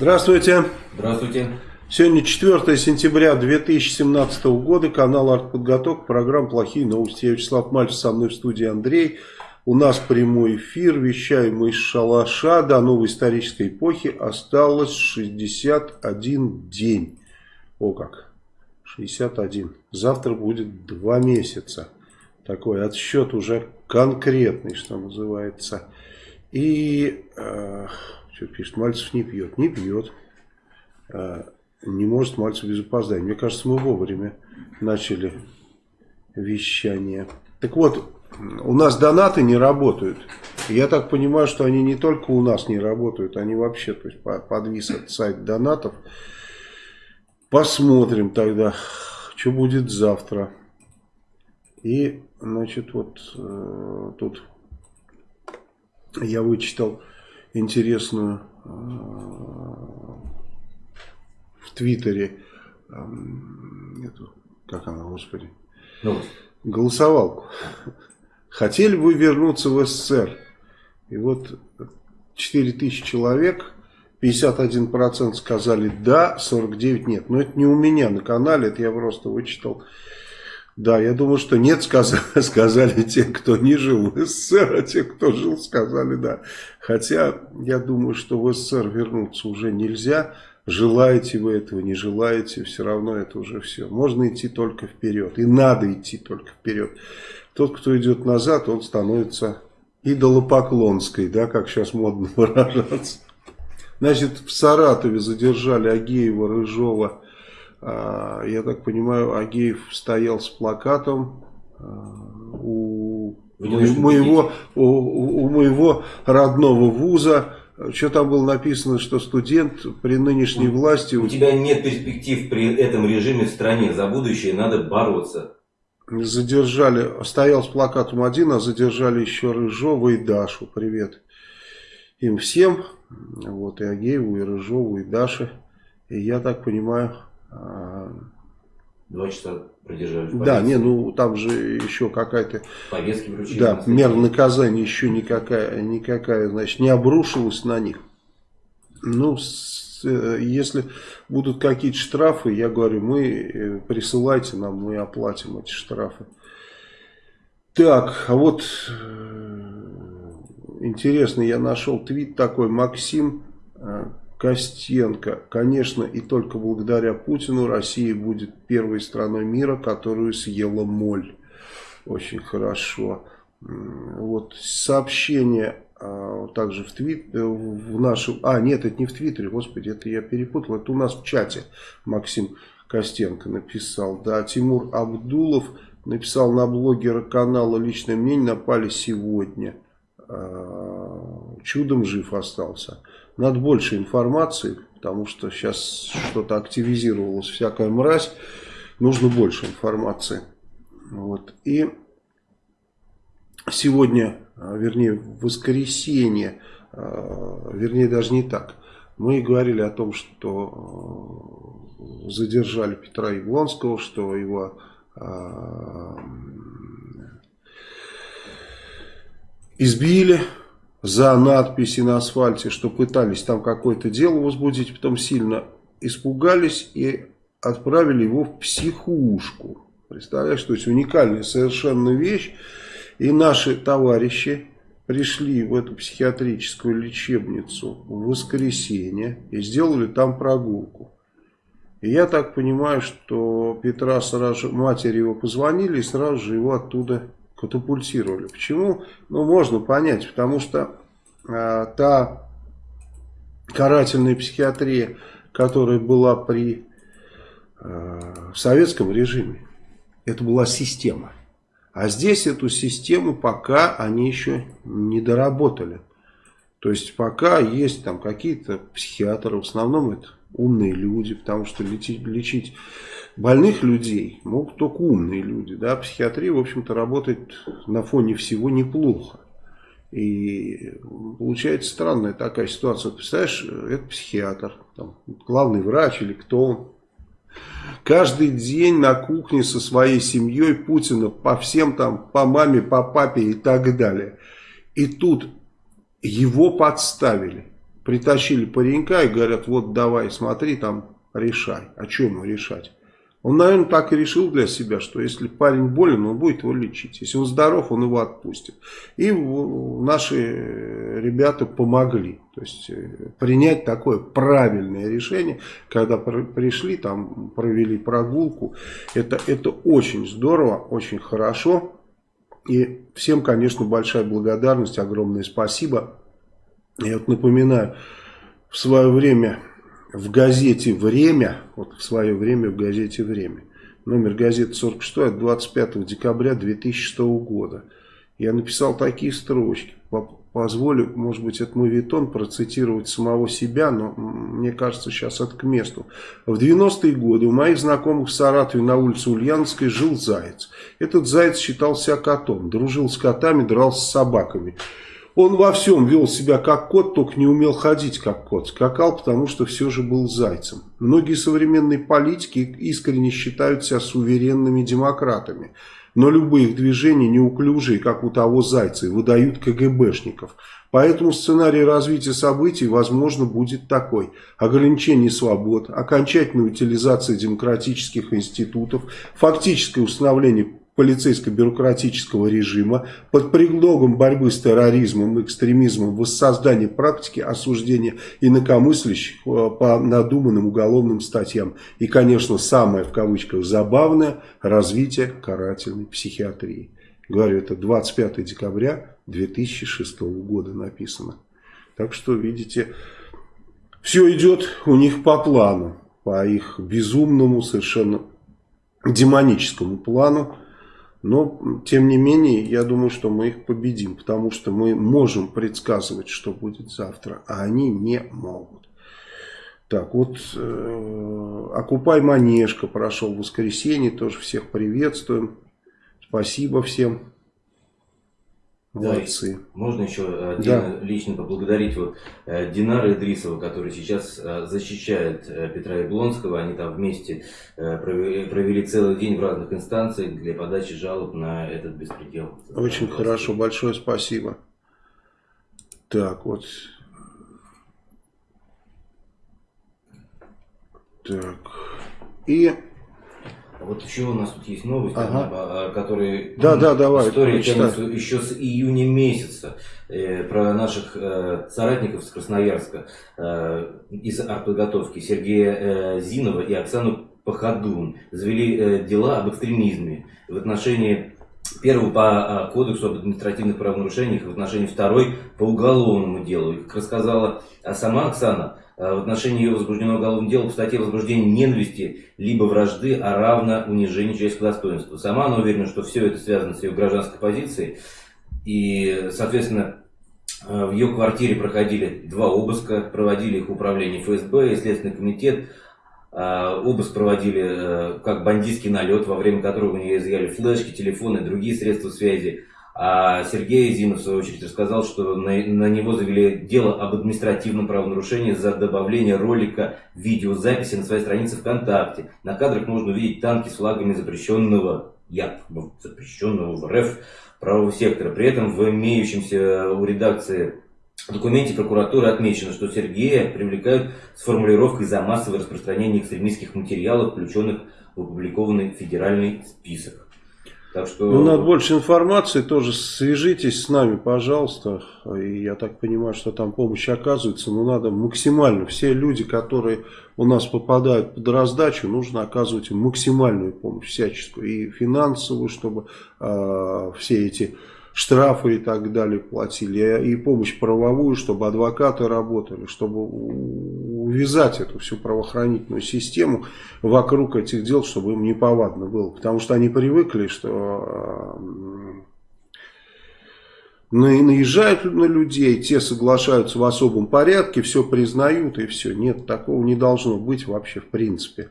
Здравствуйте. Здравствуйте. Сегодня 4 сентября 2017 года, канал «Артподготовка», программа «Плохие новости». Я Вячеслав Мальцев, со мной в студии Андрей. У нас прямой эфир, вещаем мы из шалаша. До новой исторической эпохи осталось 61 день. О как, 61. Завтра будет 2 месяца. Такой отсчет уже конкретный, что называется. И... Э, что пишет, Мальцев не пьет. Не пьет. А, не может Мальцев без опоздания. Мне кажется, мы вовремя начали вещание. Так вот, у нас донаты не работают. Я так понимаю, что они не только у нас не работают, они вообще, то есть подвис этот сайт донатов. Посмотрим тогда, что будет завтра. И, значит, вот э, тут я вычитал интересную э, в Твиттере, эту, как она, господи, ну. голосовалку. Хотели бы вернуться в СССР? И вот 4000 человек, 51% сказали да, 49% нет. Но это не у меня на канале, это я просто вычитал да, я думаю, что нет, сказали, сказали те, кто не жил в СССР, а те, кто жил, сказали да. Хотя, я думаю, что в СССР вернуться уже нельзя. Желаете вы этого, не желаете, все равно это уже все. Можно идти только вперед. И надо идти только вперед. Тот, кто идет назад, он становится идолопоклонской, да, как сейчас модно выражаться. Значит, в Саратове задержали Агеева, Рыжова, я так понимаю, Агеев стоял с плакатом а, у моего, у, у моего родного вуза. Что там было написано, что студент при нынешней власти... У тебя нет перспектив при этом режиме в стране. За будущее надо бороться. Задержали, стоял с плакатом один, а задержали еще Рыжова и Дашу. Привет им всем. Вот и Агееву, и Рыжову, и Даше. И я так понимаю, Два часа продержали. Да, не, ну там же еще какая-то... Повестки вручили. Да, мера наказания еще никакая, никакая, значит, не обрушилась на них. Ну, с, э, если будут какие-то штрафы, я говорю, мы э, присылайте нам, мы оплатим эти штрафы. Так, а вот э, интересно, я нашел твит такой, Максим Костенко. Конечно, и только благодаря Путину Россия будет первой страной мира, которую съела моль. Очень хорошо. Вот сообщение а, также в твит, э, в нашем, а нет, это не в твиттере, господи, это я перепутал, это у нас в чате Максим Костенко написал, да, Тимур Абдулов написал на блогера канала «Личное мнение» напали сегодня, а, чудом жив остался. Надо больше информации, потому что сейчас что-то активизировалось, всякая мразь. Нужно больше информации. Вот. И сегодня, а, вернее, в воскресенье, а, вернее, даже не так. Мы говорили о том, что а, задержали Петра Яблонского, что его избили за надписи на асфальте, что пытались там какое-то дело возбудить, потом сильно испугались и отправили его в психушку. Представляешь, то есть уникальная совершенно вещь. И наши товарищи пришли в эту психиатрическую лечебницу в воскресенье и сделали там прогулку. И я так понимаю, что Петра сразу же, матери его позвонили и сразу же его оттуда катапультировали. Почему? Ну, можно понять, потому что э, та карательная психиатрия, которая была при э, советском режиме, это была система. А здесь эту систему пока они еще не доработали. То есть пока есть там какие-то психиатры, в основном это умные люди, потому что лечить, лечить больных людей могут только умные люди. Да? Психиатрия, в общем-то, работает на фоне всего неплохо. И получается странная такая ситуация. Представляешь, это психиатр, там, главный врач или кто он. Каждый день на кухне со своей семьей Путина по всем там, по маме, по папе и так далее. И тут его подставили. притащили паренька и говорят, вот давай, смотри, там решай. А что ему решать? Он, наверное, так и решил для себя, что если парень болен, он будет его лечить. Если он здоров, он его отпустит. И наши ребята помогли. То есть э, принять такое правильное решение, когда пришли, там провели прогулку. Это, это очень здорово, очень хорошо. И всем, конечно, большая благодарность, огромное спасибо. Я вот напоминаю, в свое время в газете «Время», вот в свое время в газете «Время», номер газеты 46 от 25 декабря 2006 года, я написал такие строчки. Позволю, может быть, это мой витон процитировать самого себя, но мне кажется, сейчас это к месту. В 90-е годы у моих знакомых в Саратове на улице Ульяновской жил заяц. Этот заяц считался котом, дружил с котами, дрался с собаками. Он во всем вел себя как кот, только не умел ходить как кот. Скакал, потому что все же был зайцем. Многие современные политики искренне считают себя суверенными демократами. Но любые их движения неуклюжие, как у того зайца, и выдают КГБшников. Поэтому сценарий развития событий, возможно, будет такой. Ограничение свобод, окончательная утилизация демократических институтов, фактическое установление полицейско-бюрократического режима под предлогом борьбы с терроризмом и экстремизмом воссоздание практики осуждения инакомыслящих э, по надуманным уголовным статьям. И, конечно, самое в кавычках забавное – развитие карательной психиатрии. Говорю, это 25 декабря 2006 года написано. Так что, видите, все идет у них по плану, по их безумному, совершенно демоническому плану. Но, тем не менее, я думаю, что мы их победим, потому что мы можем предсказывать, что будет завтра, а они не могут. Так, вот э, Окупай Манежка прошел в воскресенье, тоже всех приветствуем. Спасибо всем. Молодцы. Да, можно еще э, отдельно да. лично поблагодарить вот э, Динара Идрисова, который сейчас э, защищает Петра Яблонского. Они там вместе провели, провели целый день в разных инстанциях для подачи жалоб на этот беспредел. Очень хорошо, большое спасибо. Так, вот. Так. И вот еще у нас тут есть новости, ага. которые да, да, давай, история тянется еще с июня месяца э, про наших э, соратников с Красноярска э, из артподготовки Сергея э, Зинова и Оксану Пахадун завели э, дела об экстремизме в отношении первого по э, кодексу об административных правонарушениях, в отношении второй по уголовному делу. И, как рассказала а сама Оксана, в отношении ее возбужденного уголовного дела по статье возбуждения ненависти либо вражды, а равно унижению человеческого достоинства. Сама она уверена, что все это связано с ее гражданской позицией. И, соответственно, э, в ее квартире проходили два обыска, проводили их управление ФСБ и Следственный комитет. Э, обыск проводили как бандитский налет, во время которого у нее изъяли флешки, телефоны другие средства связи. А Сергей Зинов, в свою очередь, рассказал, что на, на него завели дело об административном правонарушении за добавление ролика видеозаписи на своей странице ВКонтакте. На кадрах можно увидеть танки с флагами запрещенного, якобы запрещенного в РФ правого сектора. При этом в имеющемся у редакции документе прокуратуры отмечено, что Сергея привлекают с формулировкой за массовое распространение экстремистских материалов, включенных в опубликованный федеральный список. Так что... Ну, надо больше информации, тоже свяжитесь с нами, пожалуйста. И я так понимаю, что там помощь оказывается, но надо максимально. Все люди, которые у нас попадают под раздачу, нужно оказывать им максимальную помощь, всяческую. И финансовую, чтобы э, все эти штрафы и так далее платили, и помощь правовую, чтобы адвокаты работали, чтобы увязать эту всю правоохранительную систему вокруг этих дел, чтобы им неповадно было. Потому что они привыкли, что наезжают на людей, те соглашаются в особом порядке, все признают и все. Нет, такого не должно быть вообще в принципе.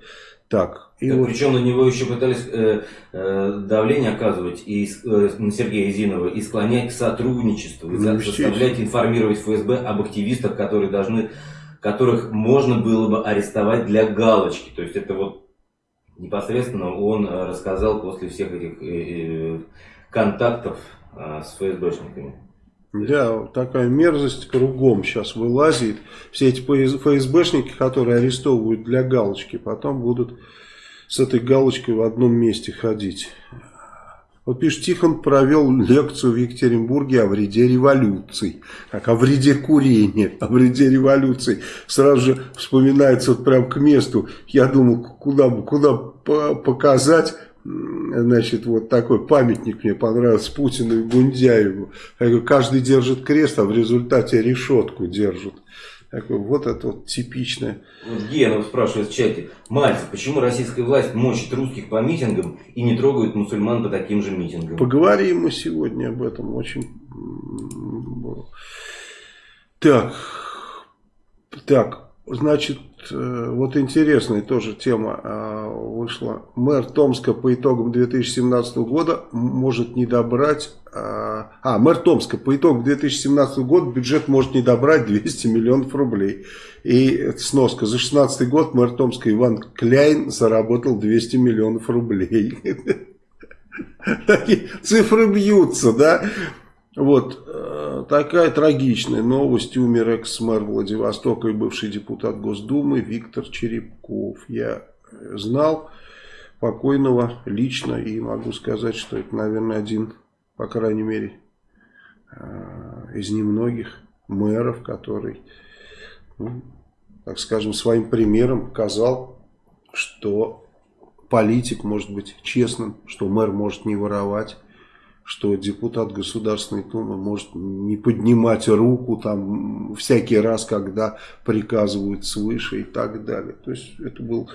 Так, и вот... Причем на него еще пытались э, э, давление оказывать и э, на Сергея Зинова и склонять к сотрудничеству, и ну, заставлять информировать ФСБ об активистах, которые должны, которых можно было бы арестовать для галочки. То есть это вот непосредственно он э, рассказал после всех этих э, э, контактов э, с ФСБшниками. Да, такая мерзость кругом сейчас вылазит. Все эти ФСБшники, которые арестовывают для галочки, потом будут с этой галочкой в одном месте ходить. Вот пишет, Тихон провел лекцию в Екатеринбурге о вреде революции. Как о вреде курения, о вреде революции. Сразу же вспоминается вот прям к месту. Я думал, куда, куда показать значит, вот такой памятник мне понравился Путину и Гундяеву. Каждый держит крест, а в результате решетку держит. Такой, вот это вот типичное. Вот Генов спрашивает в чате. Мальцев, почему российская власть мочит русских по митингам и не трогает мусульман по таким же митингам? Поговорим мы сегодня об этом очень... Так, так, значит, вот интересная тоже тема а, вышла. Мэр Томска по итогам 2017 года может не добрать... А, а, мэр Томска по итогам 2017 года бюджет может не добрать 200 миллионов рублей. И сноска. За 2016 год мэр Томска Иван Кляйн заработал 200 миллионов рублей. Такие цифры бьются, да? Вот, э, такая трагичная новость. Умер экс-мэр Владивостока и бывший депутат Госдумы Виктор Черепков. Я знал покойного лично и могу сказать, что это, наверное, один, по крайней мере, э, из немногих мэров, который, ну, так скажем, своим примером показал, что политик может быть честным, что мэр может не воровать, что депутат Государственной Думы может не поднимать руку там всякий раз, когда приказывают свыше и так далее. То есть это был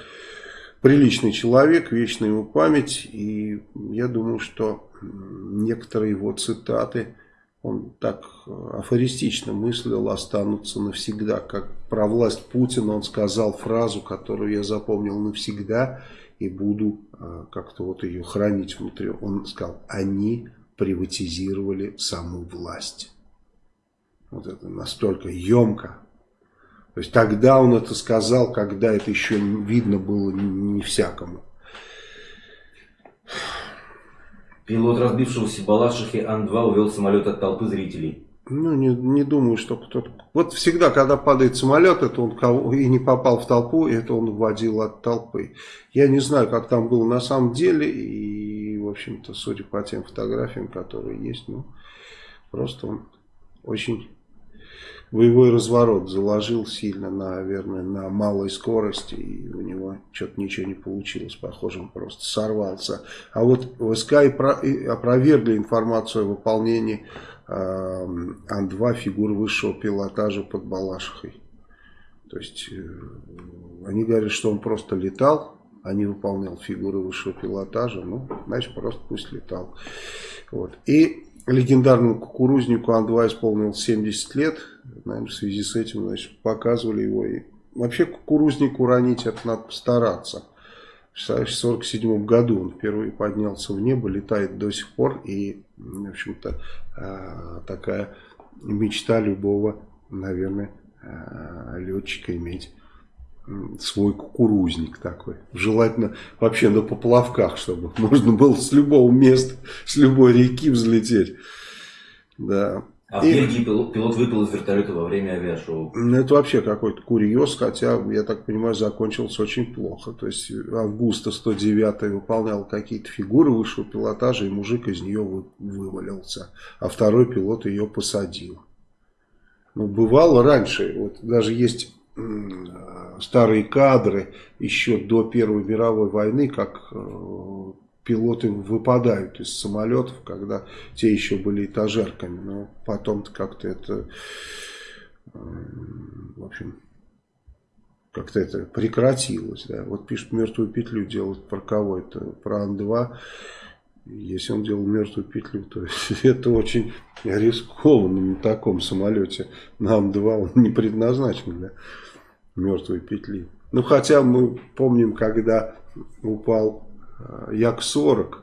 приличный человек, вечная его память. И я думаю, что некоторые его цитаты, он так афористично мыслил, останутся навсегда. Как про власть Путина он сказал фразу, которую я запомнил навсегда и буду а, как-то вот ее хранить внутри. Он сказал, они приватизировали саму власть. Вот это настолько емко. То есть тогда он это сказал, когда это еще видно было не всякому. Пилот разбившегося Балашихи Ан-2 увел самолет от толпы зрителей. Ну, не, не думаю, что кто-то... Вот всегда, когда падает самолет, это он кого... и не попал в толпу, это он вводил от толпы. Я не знаю, как там было на самом деле, и, общем-то, судя по тем фотографиям, которые есть, ну, просто он очень боевой разворот заложил сильно, наверное, на малой скорости, и у него что-то ничего не получилось, похоже, он просто сорвался. А вот ВСК и опровергли информацию о выполнении Ан-2 фигур высшего пилотажа под Балашихой. То есть э, они говорят, что он просто летал, а не выполнял фигуры высшего пилотажа. Ну, значит, просто пусть летал. Вот. И легендарному кукурузнику Ан-2 исполнилось 70 лет. Наверное, в связи с этим значит, показывали его. И вообще кукурузник уронить, это надо постараться. В 1947 году он впервые поднялся в небо, летает до сих пор. И, в общем-то, а, такая мечта любого, наверное, а, летчика иметь свой кукурузник такой. Желательно вообще на поплавках, чтобы можно было с любого места, с любой реки взлететь. Да. А в Бельгии пилот, пилот выпал из вертолета во время авиашоу. Ну, это вообще какой-то курьез, хотя, я так понимаю, закончился очень плохо. То есть Августа 109 выполнял какие-то фигуры высшего пилотажа, и мужик из нее вы, вывалился. А второй пилот ее посадил. Ну, бывало раньше, вот даже есть старые кадры еще до Первой мировой войны, как э, пилоты выпадают из самолетов, когда те еще были этажерками. Но потом-то как-то это, в общем, как-то это прекратилось. Да. Вот пишет мертвую петлю делать про кого это? Про Ан-2. Если он делал мертвую петлю, то это очень рискованно на таком самолете. На Ан-2 он не предназначен для мертвой петли. Ну, хотя мы помним, когда упал Э, Як-40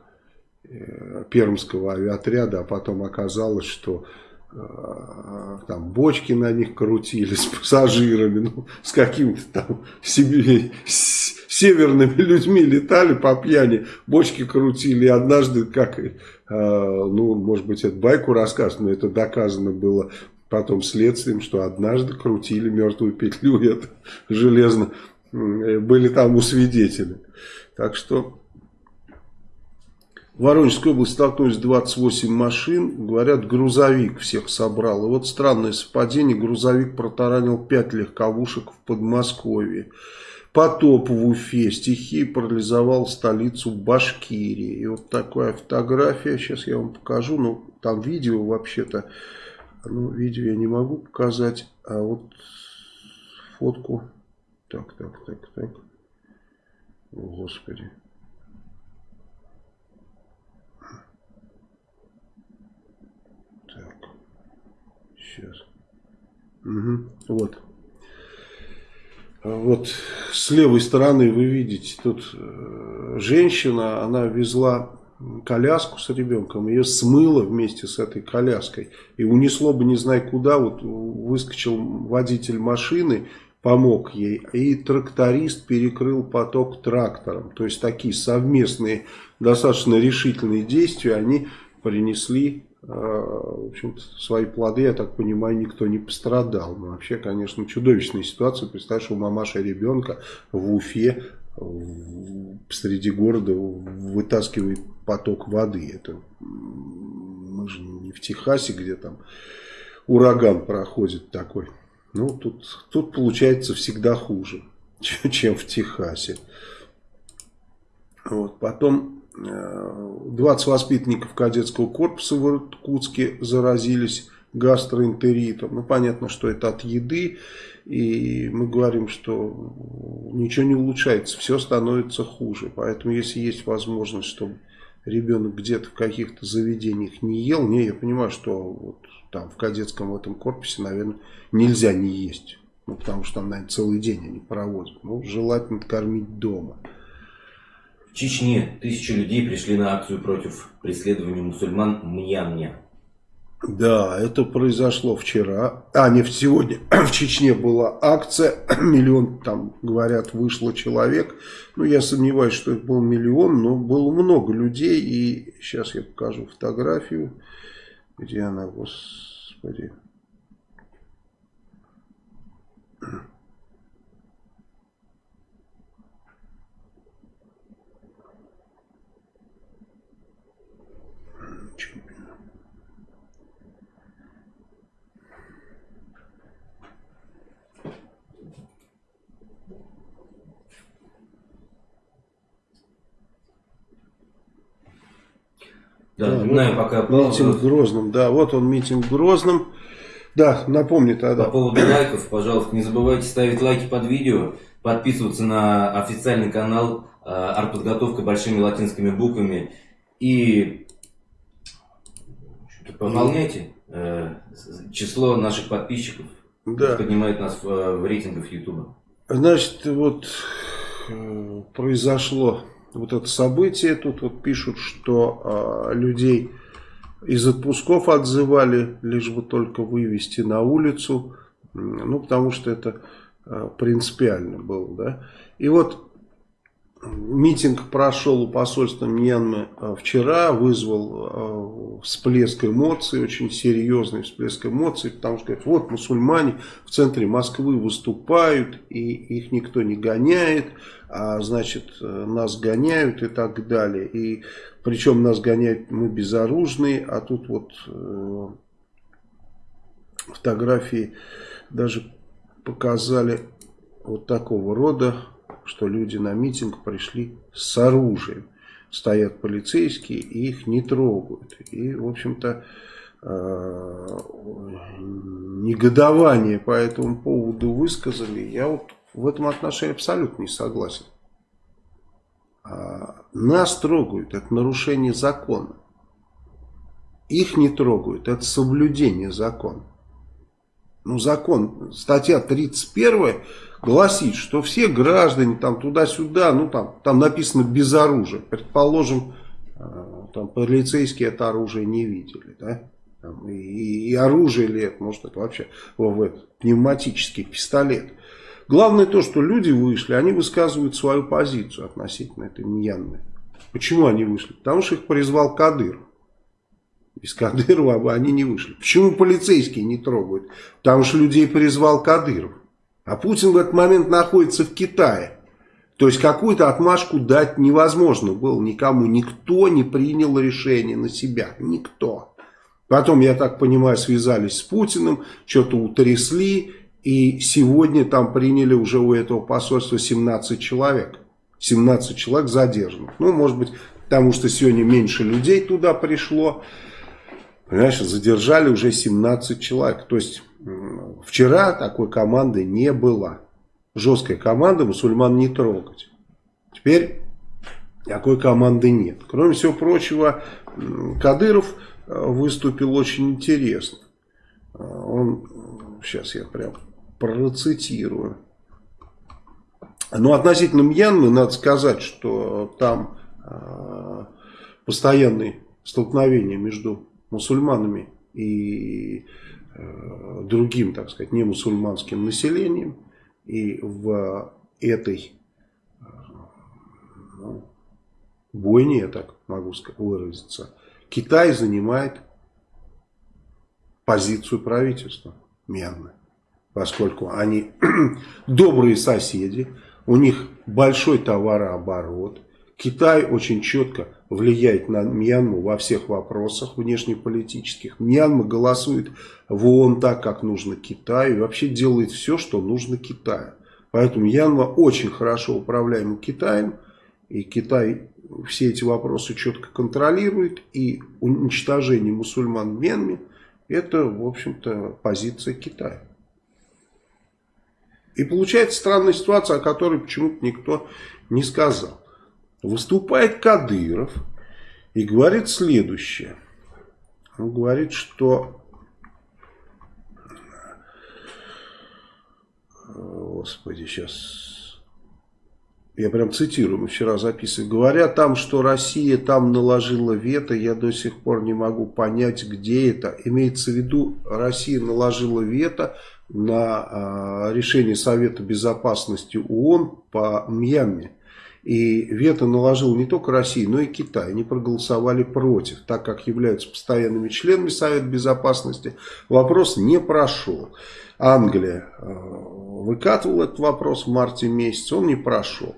э, пермского авиаотряда, а потом оказалось, что э, там бочки на них крутили с пассажирами, ну, с какими-то там себе, с северными людьми летали по пьяни, бочки крутили, и однажды, как, ну, может быть, это байку рассказывают, но это доказано было потом следствием, что однажды крутили мертвую петлю, это железно, были там у свидетелей. Так что в Воронежской области столкнулись 28 машин. Говорят, грузовик всех собрал. И вот странное совпадение. Грузовик протаранил 5 легковушек в Подмосковье. Потоп в Уфе. Стихи парализовал столицу Башкирии. И вот такая фотография. Сейчас я вам покажу. Ну, там видео вообще-то. Ну, видео я не могу показать. А вот фотку. Так, так, так, так. О, Господи. Так. Сейчас. Угу. Вот. Вот с левой стороны вы видите, тут э, женщина, она везла коляску с ребенком, ее смыло вместе с этой коляской и унесло бы не знаю куда, вот выскочил водитель машины помог ей. И тракторист перекрыл поток трактором. То есть такие совместные, достаточно решительные действия, они принесли э, в общем свои плоды, я так понимаю, никто не пострадал. Но вообще, конечно, чудовищная ситуация. Представляешь, у мамаша ребенка в Уфе среди города вытаскивает поток воды. Это мы же не в Техасе, где там ураган проходит такой. Ну, тут, тут получается всегда хуже, чем в Техасе. Вот. Потом 20 э, воспитанников кадетского корпуса в Иркутске заразились гастроэнтеритом. Ну, понятно, что это от еды. И мы говорим, что ничего не улучшается, все становится хуже. Поэтому, если есть возможность, чтобы ребенок где-то в каких-то заведениях не ел, не, я понимаю, что вот там в кадетском в этом корпусе, наверное, нельзя не есть. Ну, потому что там, наверное, целый день они проводят. Ну, желательно кормить дома. В Чечне тысячи людей пришли на акцию против преследования мусульман в Мьянме. Да, это произошло вчера, а не сегодня. В Чечне была акция, миллион, там говорят, вышло человек. Ну, я сомневаюсь, что это был миллион, но было много людей. И сейчас я покажу фотографию. Где она, господи? Да, да вот пока... Митинг в Грозном, да, вот он митинг в Грозном. Да, напомни тогда. По поводу лайков, пожалуйста, не забывайте ставить лайки под видео, подписываться на официальный канал э, артподготовка большими латинскими буквами и пополняйте э, число наших подписчиков, да. поднимает нас в, в рейтингах YouTube. Значит, вот э, произошло вот это событие. Тут вот пишут, что э, людей из отпусков отзывали, лишь бы только вывести на улицу. Ну, потому что это э, принципиально было, да. И вот Митинг прошел у посольства Мьянмы э, вчера, вызвал э, всплеск эмоций, очень серьезный всплеск эмоций, потому что говорят, вот мусульмане в центре Москвы выступают, и их никто не гоняет, а значит э, нас гоняют и так далее. И причем нас гоняют мы безоружные, а тут вот фотографии даже показали вот такого рода что люди на митинг пришли с оружием. Стоят полицейские и их не трогают. И, в общем-то, э, негодование по этому поводу высказали. Я вот в этом отношении абсолютно не согласен. А, нас трогают, это нарушение закона. Их не трогают, это соблюдение закона. Ну, закон, статья 31 гласит, что все граждане там туда-сюда, ну там, там написано без оружия. Предположим, э, там полицейские это оружие не видели, да? Там, и, и оружие ли это, может это вообще в, этот, пневматический пистолет. Главное то, что люди вышли, они высказывают свою позицию относительно этой Мьянмы. Почему они вышли? Потому что их призвал Кадыров. Без Кадырова они не вышли. Почему полицейские не трогают? Потому что людей призвал Кадыров. А Путин в этот момент находится в Китае. То есть какую-то отмашку дать невозможно было никому. Никто не принял решение на себя. Никто. Потом, я так понимаю, связались с Путиным, что-то утрясли. И сегодня там приняли уже у этого посольства 17 человек. 17 человек задержанных. Ну, может быть, потому что сегодня меньше людей туда пришло. Понимаешь, задержали уже 17 человек. То есть, вчера такой команды не было жесткая команда мусульман не трогать. Теперь такой команды нет. Кроме всего прочего, Кадыров э, выступил очень интересно. Э, он, сейчас я прям процитирую. Но относительно Мьянмы надо сказать, что там э, постоянные столкновения между мусульманами и другим, так сказать, не мусульманским населением. И в этой ну, бойне, я так могу выразиться, Китай занимает позицию правительства Мьянмы. Поскольку они добрые соседи, у них большой товарооборот. Китай очень четко влияет на Мьянму во всех вопросах внешнеполитических. Мьянма голосует в ООН так, как нужно Китаю. И вообще делает все, что нужно Китаю. Поэтому Мьянма очень хорошо управляема Китаем. И Китай все эти вопросы четко контролирует. И уничтожение мусульман в Мьянме это, в общем-то, позиция Китая. И получается странная ситуация, о которой почему-то никто не сказал выступает Кадыров и говорит следующее. Он говорит, что... Господи, сейчас... Я прям цитирую, мы вчера записывали. Говоря там, что Россия там наложила вето, я до сих пор не могу понять, где это. Имеется в виду, Россия наложила вето на а, решение Совета Безопасности ООН по Мьянме. И вето наложил не только Россия, но и Китай. Они проголосовали против, так как являются постоянными членами Совета Безопасности. Вопрос не прошел. Англия э, выкатывала этот вопрос в марте месяце, он не прошел.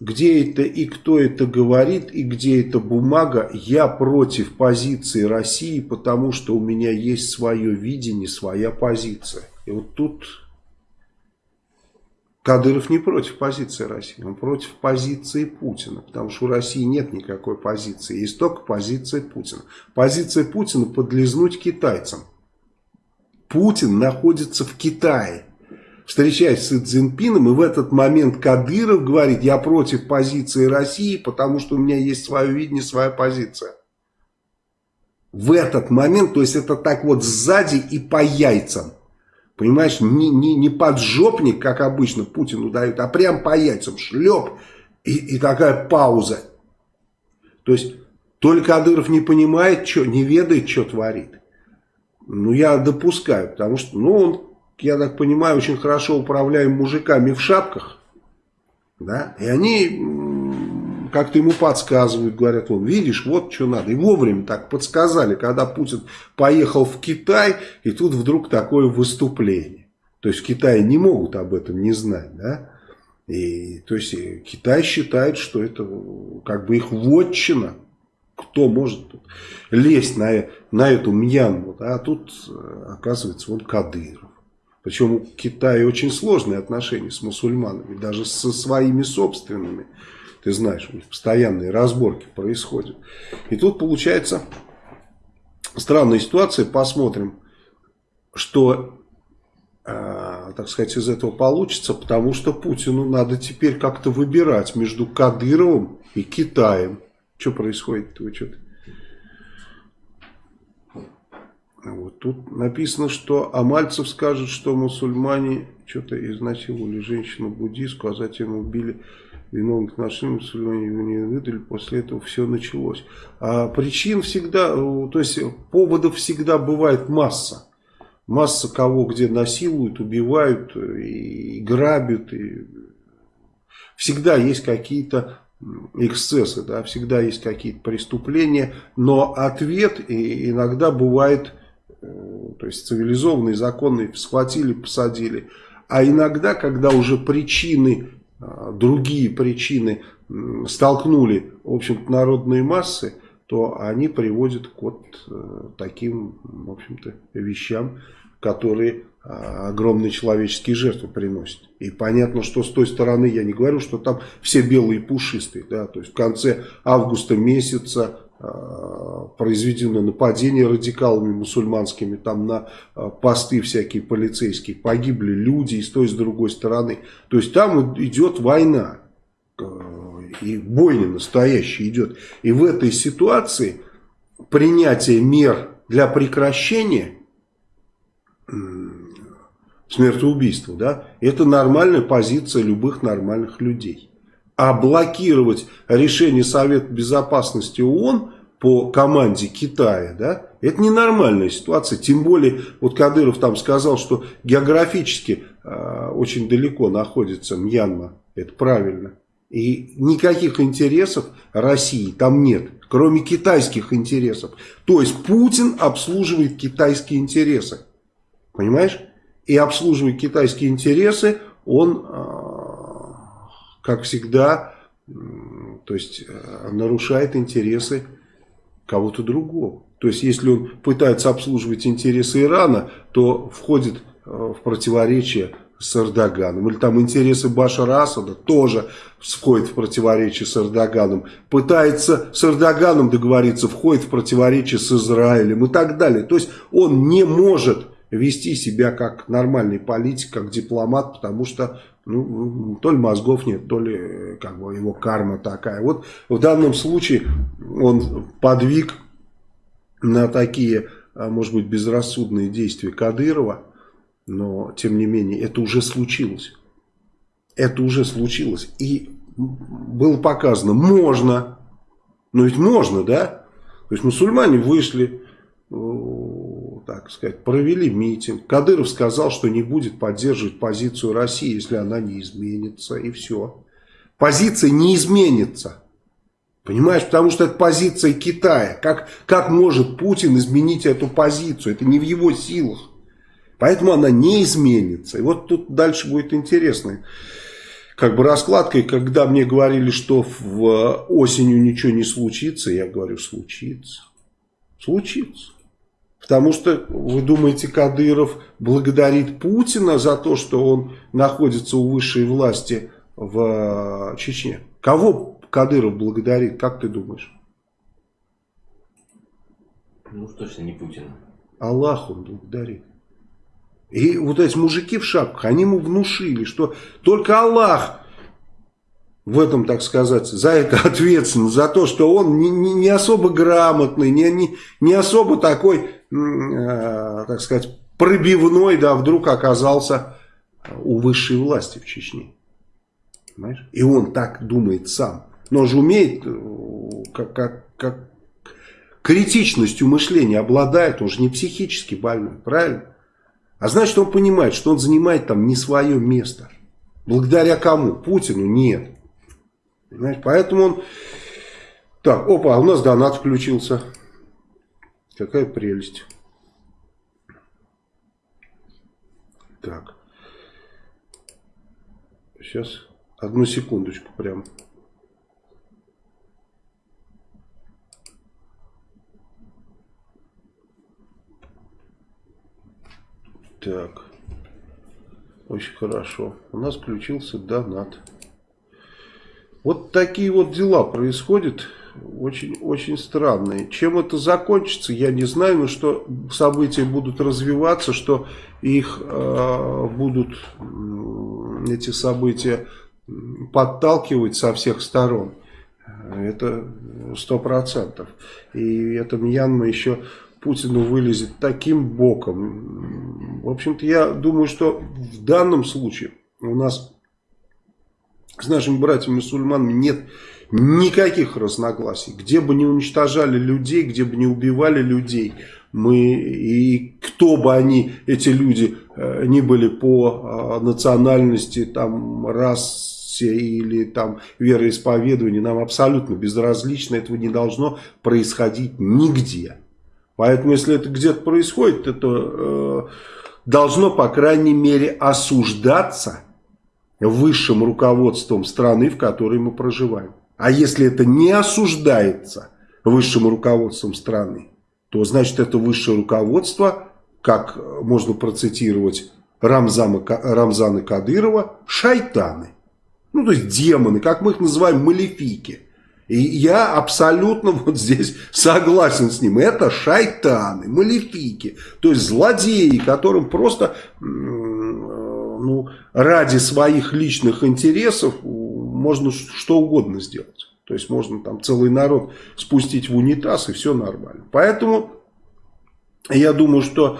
Где это и кто это говорит, и где эта бумага, я против позиции России, потому что у меня есть свое видение, своя позиция. И вот тут Кадыров не против позиции России, он против позиции Путина, потому что у России нет никакой позиции, есть только позиция Путина. Позиция Путина подлизнуть китайцам. Путин находится в Китае, встречаясь с Цзиньпином, и в этот момент Кадыров говорит, я против позиции России, потому что у меня есть свое видение, своя позиция. В этот момент, то есть это так вот сзади и по яйцам. Понимаешь, не, не, не поджопник, как обычно Путину дают, а прям по яйцам шлеп и, и такая пауза. То есть, только Кадыров не понимает, что, не ведает, что творит. Ну, я допускаю, потому что, ну, он, я так понимаю, очень хорошо управляем мужиками в шапках. Да, и они как-то ему подсказывают, говорят, вот видишь, вот что надо. И вовремя так подсказали, когда Путин поехал в Китай, и тут вдруг такое выступление. То есть в Китае не могут об этом не знать, да? И, то есть Китай считает, что это как бы их вотчина. Кто может тут лезть на, на эту Мьянму? Да? А тут, оказывается, он Кадыров. Причем у Китая очень сложные отношения с мусульманами, даже со своими собственными. Ты знаешь, у них постоянные разборки происходят. И тут получается странная ситуация. Посмотрим, что, э, так сказать, из этого получится. Потому что Путину надо теперь как-то выбирать между Кадыровым и Китаем. Что происходит? Вы что-то... Вот тут написано, что Амальцев скажет, что мусульмане что-то изнасиловали женщину-буддистку, а затем убили виновных отношений мусульмане его не выдали, после этого все началось. А причин всегда, то есть поводов всегда бывает масса. Масса кого где насилуют, убивают и грабят. И... Всегда есть какие-то эксцессы, да, всегда есть какие-то преступления, но ответ иногда бывает, э, то есть цивилизованный, законный, схватили, посадили. А иногда, когда уже причины, другие причины столкнули, в общем-то, народные массы, то они приводят к вот э, таким, в общем-то, вещам, которые а, огромные человеческие жертвы приносят. И понятно, что с той стороны, я не говорю, что там все белые пушистые, да, то есть в конце августа месяца произведено нападение радикалами мусульманскими, там на э, посты всякие полицейские, погибли люди и с той и с другой стороны. То есть там идет война, э, и бойня настоящая идет. И в этой ситуации принятие мер для прекращения смертоубийства, да, это нормальная позиция любых нормальных людей. А блокировать решение Совета Безопасности ООН по команде Китая, да, это ненормальная ситуация. Тем более, вот Кадыров там сказал, что географически э, очень далеко находится Мьянма. Это правильно. И никаких интересов России там нет, кроме китайских интересов. То есть Путин обслуживает китайские интересы. Понимаешь? и обслуживая китайские интересы, он, а, как всегда, то есть э, нарушает интересы кого-то другого. То есть, если он пытается обслуживать интересы Ирана, то входит э, в противоречие с Эрдоганом. Или там интересы Башара Асада тоже входит в противоречие с Эрдоганом. Пытается с Эрдоганом договориться, входит в противоречие с Израилем и так далее. То есть, он не может вести себя как нормальный политик, как дипломат, потому что ну, то ли мозгов нет, то ли как бы его карма такая. Вот в данном случае он подвиг на такие, а, может быть, безрассудные действия Кадырова, но тем не менее это уже случилось. Это уже случилось. И было показано, можно, но ведь можно, да? То есть мусульмане вышли, так сказать, провели митинг. Кадыров сказал, что не будет поддерживать позицию России, если она не изменится, и все. Позиция не изменится. Понимаешь, потому что это позиция Китая. Как, как может Путин изменить эту позицию? Это не в его силах. Поэтому она не изменится. И вот тут дальше будет интересно. Как бы раскладка, и когда мне говорили, что в осенью ничего не случится, я говорю, случится. Случится. Потому что, вы думаете, Кадыров благодарит Путина за то, что он находится у высшей власти в э, Чечне? Кого Кадыров благодарит, как ты думаешь? Ну, точно не Путина. Аллах он благодарит. И вот эти мужики в шапках, они ему внушили, что только Аллах в этом, так сказать, за это ответственен, за то, что он не, не, не особо грамотный, не, не, не особо такой Э, так сказать, пробивной, да, вдруг оказался у высшей власти в Чечне. Понимаешь? И он так думает сам. Но он же умеет, э, как, как, как критичностью мышления обладает, он же не психически больной, правильно? А значит, он понимает, что он занимает там не свое место. Благодаря кому? Путину? Нет. Понимаешь? Поэтому он... Так, опа, а у нас донат включился. Какая прелесть. Так. Сейчас. Одну секундочку прям. Так. Очень хорошо. У нас включился донат. Вот такие вот дела происходят очень, очень странные. Чем это закончится, я не знаю, но что события будут развиваться, что их э, будут эти события подталкивать со всех сторон. Это сто процентов. И это Мьянма еще Путину вылезет таким боком. В общем-то, я думаю, что в данном случае у нас с нашими братьями-мусульманами нет никаких разногласий. Где бы не уничтожали людей, где бы не убивали людей, мы и кто бы они, эти люди, э, не были по э, национальности, там, расе или там вероисповедованию, нам абсолютно безразлично, этого не должно происходить нигде. Поэтому, если это где-то происходит, это э, должно, по крайней мере, осуждаться высшим руководством страны, в которой мы проживаем. А если это не осуждается высшим руководством страны, то значит это высшее руководство, как можно процитировать Рамзана, Рамзана Кадырова, шайтаны. Ну, то есть демоны, как мы их называем, малефики. И я абсолютно вот здесь согласен с ним. Это шайтаны, малефики, то есть злодеи, которым просто ну, ради своих личных интересов можно что угодно сделать. То есть можно там целый народ спустить в унитаз и все нормально. Поэтому я думаю, что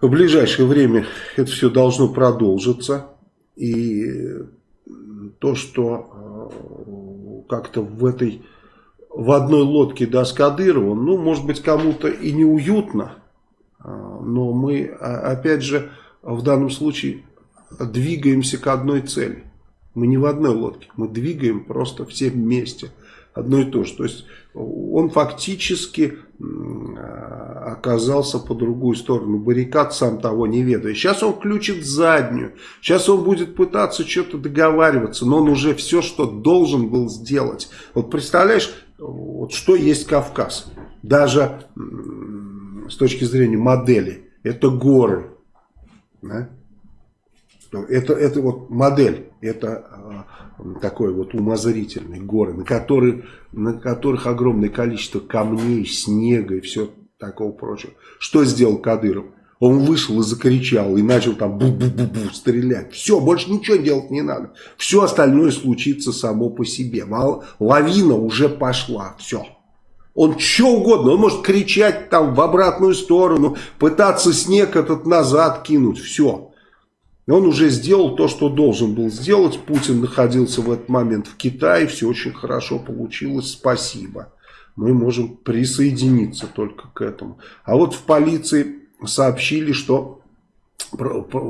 в ближайшее время это все должно продолжиться. И то, что э, как-то в этой в одной лодке да, с Кадыровым, ну, может быть, кому-то и неуютно, э, но мы, а, опять же, в данном случае двигаемся к одной цели. Мы не в одной лодке, мы двигаем просто все вместе. Одно и то же. То есть он фактически оказался по другую сторону баррикад, сам того не ведая. Сейчас он включит заднюю, сейчас он будет пытаться что-то договариваться, но он уже все, что должен был сделать. Вот представляешь, вот что есть Кавказ, даже с точки зрения модели, это горы, да? Это, это вот модель, это э, такой вот умозрительный горы, на, которые, на которых огромное количество камней, снега и все такого прочего. Что сделал Кадыров? Он вышел и закричал, и начал там бу-бу-бу-бу стрелять. Все, больше ничего делать не надо. Все остальное случится само по себе. Лавина уже пошла, все. Он что угодно, он может кричать там в обратную сторону, пытаться снег этот назад кинуть, все. Он уже сделал то, что должен был сделать. Путин находился в этот момент в Китае. Все очень хорошо получилось. Спасибо. Мы можем присоединиться только к этому. А вот в полиции сообщили, что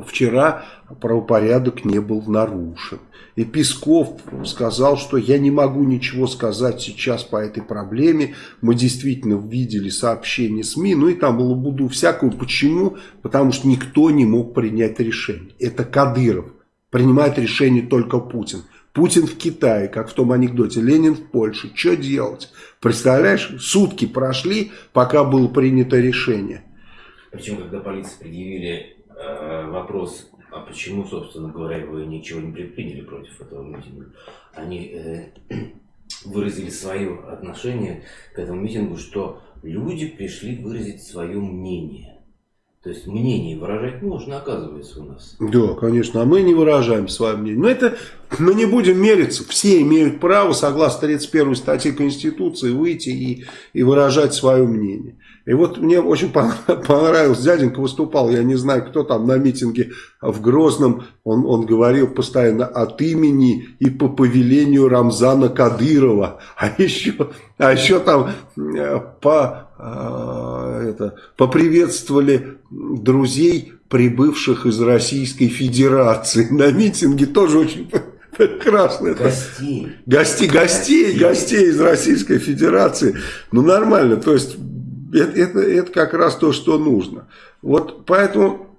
вчера правопорядок не был нарушен. И Песков сказал, что я не могу ничего сказать сейчас по этой проблеме. Мы действительно видели сообщения СМИ, ну и там было буду всякого. Почему? Потому что никто не мог принять решение. Это Кадыров. Принимает решение только Путин. Путин в Китае, как в том анекдоте, Ленин в Польше. Что делать? Представляешь, сутки прошли, пока было принято решение. Причем, когда полиции предъявили вопрос а почему, собственно говоря, вы ничего не предприняли против этого митинга? Они э, выразили свое отношение к этому митингу, что люди пришли выразить свое мнение. То есть мнение выражать можно, оказывается, у нас. Да, конечно, а мы не выражаем свое мнение. Но это мы не будем мериться. Все имеют право, согласно 31 статье Конституции, выйти и, и выражать свое мнение. И вот мне очень понравилось, дяденька выступал, я не знаю, кто там на митинге в Грозном, он, он говорил постоянно от имени и по повелению Рамзана Кадырова. А еще, а еще там э, по, это, поприветствовали друзей, прибывших из Российской Федерации. На митинге тоже очень Прекрасно. Гостей. Гостей, гостей, гостей из Российской Федерации. Ну, нормально. То есть, это, это, это как раз то, что нужно. Вот поэтому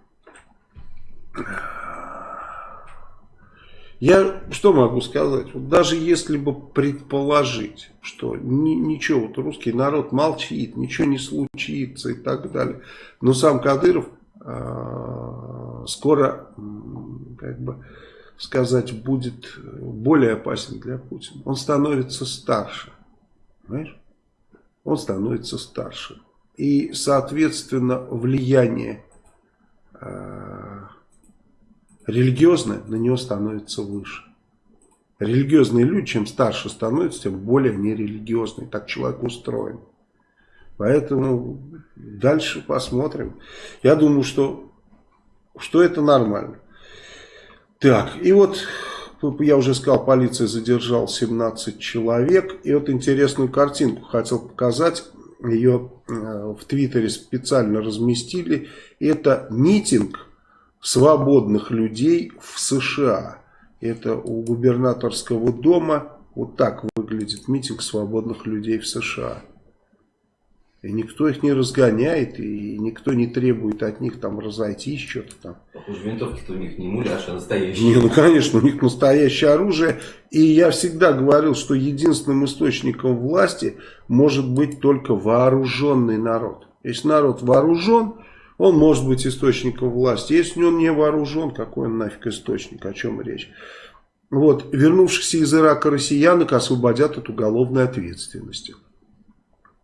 я что могу сказать? Вот даже если бы предположить, что ни, ничего, вот русский народ молчит, ничего не случится и так далее. Но сам Кадыров э, скоро, как бы сказать, будет более опасен для Путина. Он становится старше. Понимаешь? Он становится старше. И, соответственно, влияние э, религиозное на него становится выше. Религиозные люди, чем старше становятся, тем более нерелигиозные. Так человек устроен. Поэтому дальше посмотрим. Я думаю, что, что это нормально. Так, и вот я уже сказал, полиция задержала 17 человек. И вот интересную картинку хотел показать. Ее э, в Твиттере специально разместили. Это митинг свободных людей в США. Это у губернаторского дома. Вот так выглядит митинг свободных людей в США. И никто их не разгоняет, и никто не требует от них там разойтись, что-то там. Похоже, винтовки-то у них не муляж, а настоящие. Не, ну конечно, у них настоящее оружие. И я всегда говорил, что единственным источником власти может быть только вооруженный народ. Если народ вооружен, он может быть источником власти. Если он не вооружен, какой он нафиг источник, о чем речь. Вот, вернувшихся из Ирака россиян их освободят от уголовной ответственности.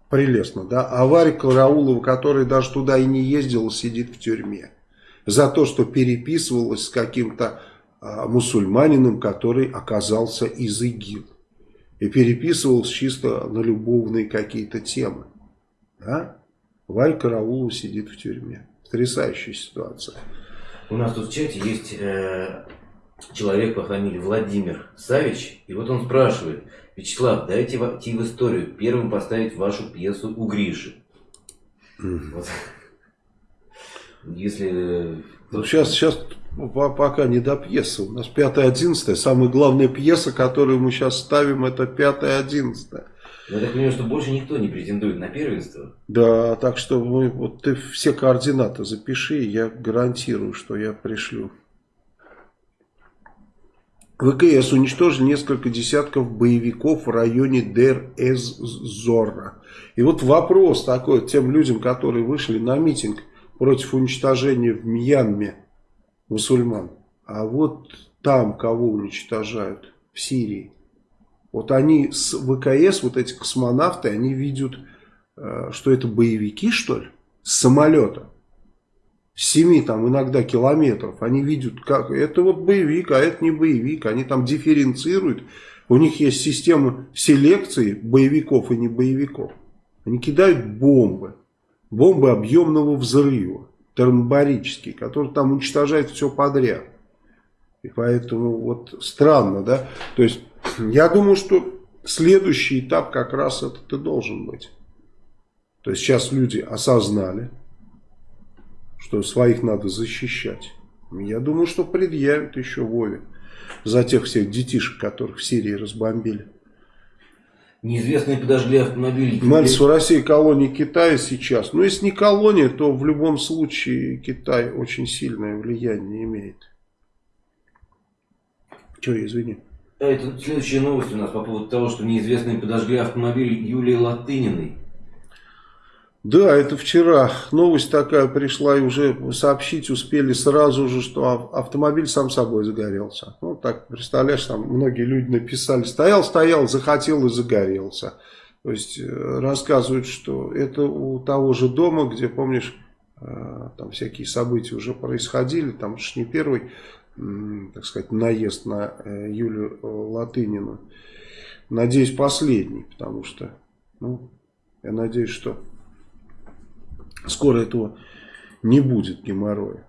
Прелестно, да? А Караулова, которая даже туда и не ездила, сидит в тюрьме. За то, что переписывалась с каким-то а, мусульманином, который оказался из ИГИЛ. И переписывалась чисто на любовные какие-то темы. Да? Варя Караулова сидит в тюрьме. Потрясающая ситуация. У нас тут в чате есть э, человек по фамилии Владимир Савич. И вот он спрашивает, Вячеслав, дайте войти в историю, первым поставить вашу пьесу у Гриши. Вот. Если... Ну, сейчас, сейчас пока не до пьесы. У нас 5-11. Самая главная пьеса, которую мы сейчас ставим, это 5-11. Я так понимаю, что больше никто не претендует на первенство. Да, так что мы, вот ты все координаты запиши, я гарантирую, что я пришлю. ВКС уничтожили несколько десятков боевиков в районе Дер-эз-Зорра. И вот вопрос такой тем людям, которые вышли на митинг против уничтожения в Мьянме мусульман. А вот там кого уничтожают? В Сирии. Вот они с ВКС, вот эти космонавты, они видят, э, что это боевики, что ли, с самолета. 7 там иногда километров, они видят, как это вот боевик, а это не боевик, они там дифференцируют, у них есть система селекции боевиков и не боевиков. Они кидают бомбы, бомбы объемного взрыва, термобарические, которые там уничтожают все подряд. И поэтому вот странно, да, то есть я думаю, что следующий этап как раз этот и должен быть. То есть сейчас люди осознали, что своих надо защищать. Я думаю, что предъявят еще Вове за тех всех детишек, которых в Сирии разбомбили. Неизвестные подожгли автомобиль. Мальцев в России колония Китая сейчас. Но если не колония, то в любом случае Китай очень сильное влияние имеет. Че, извини. Это следующая новость у нас по поводу того, что неизвестные подожгли автомобиль Юлии Латыниной. Да, это вчера новость такая пришла, и уже сообщить успели сразу же, что автомобиль сам собой загорелся. Ну, так, представляешь, там многие люди написали, стоял, стоял, захотел и загорелся. То есть, э, рассказывают, что это у того же дома, где, помнишь, э, там всякие события уже происходили, там же не первый, так сказать, наезд на э, Юлю Латынину. Надеюсь, последний, потому что, ну, я надеюсь, что скоро этого не будет геморроя.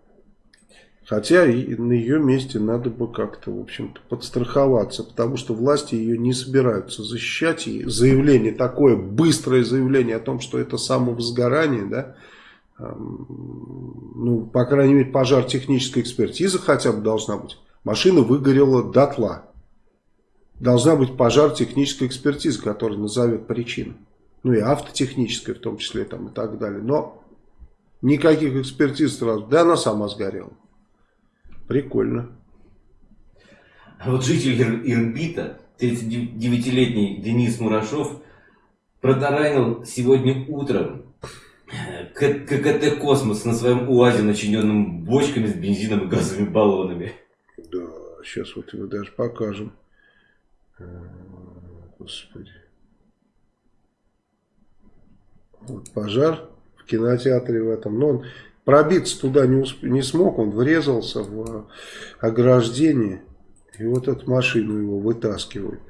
Хотя и на ее месте надо бы как-то, в общем-то, подстраховаться, потому что власти ее не собираются защищать. И заявление такое, быстрое заявление о том, что это самовозгорание, да, ну, по крайней мере, пожар технической экспертизы хотя бы должна быть. Машина выгорела дотла. Должна быть пожар технической экспертизы, которая назовет причину. Ну и автотехническая в том числе там и так далее. Но Никаких экспертиз сразу. Да она сама сгорела. Прикольно. А вот житель Ирбита, 39-летний Денис Мурашов, протаранил сегодня утром ККТ «Космос» на своем УАЗе, начиненном бочками с бензином и газовыми баллонами. Да, сейчас вот его даже покажем. Э, господи. Вот пожар в кинотеатре в этом. Но он пробиться туда не, усп... не смог, он врезался в ограждение. И вот эту машину его вытаскивают.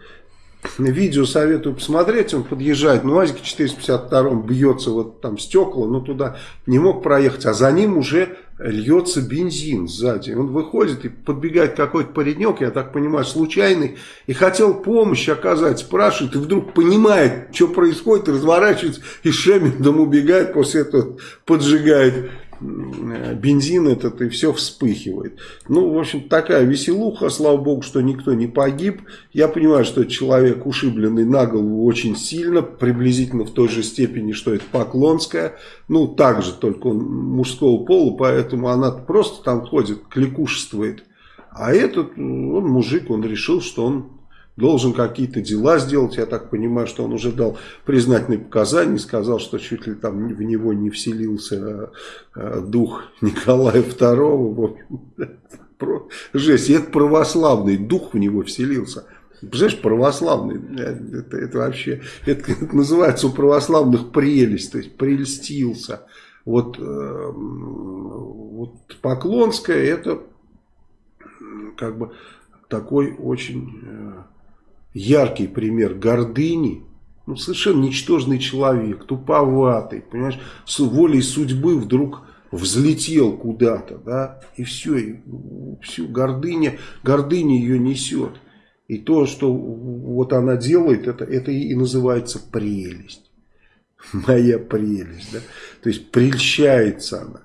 Видео советую посмотреть, он подъезжает, ну, УАЗике 452 бьется вот там стекла, но туда не мог проехать, а за ним уже льется бензин сзади. Он выходит и подбегает какой-то паренек, я так понимаю, случайный, и хотел помощь оказать, спрашивает, и вдруг понимает, что происходит, разворачивается и шемендом убегает, после этого поджигает бензин этот и все вспыхивает. Ну, в общем, такая веселуха, слава богу, что никто не погиб. Я понимаю, что человек ушибленный на голову очень сильно, приблизительно в той же степени, что это Поклонская. Ну, так же, только он мужского пола, поэтому она просто там ходит, кликушествует. А этот, он мужик, он решил, что он должен какие-то дела сделать. Я так понимаю, что он уже дал признательные показания, сказал, что чуть ли там в него не вселился а, дух Николая II. Жесть, это православный дух в него вселился. Представляешь, православный, это, это вообще, это, это называется у православных прелесть, то есть прельстился. Вот, э, вот Поклонская это как бы такой очень э, яркий пример гордыни, ну, совершенно ничтожный человек, туповатый, понимаешь, с волей судьбы вдруг взлетел куда-то, да, и все, и всю гордыня, гордыня ее несет. И то, что вот она делает, это, это и называется прелесть. Моя прелесть, да. То есть прельщается она.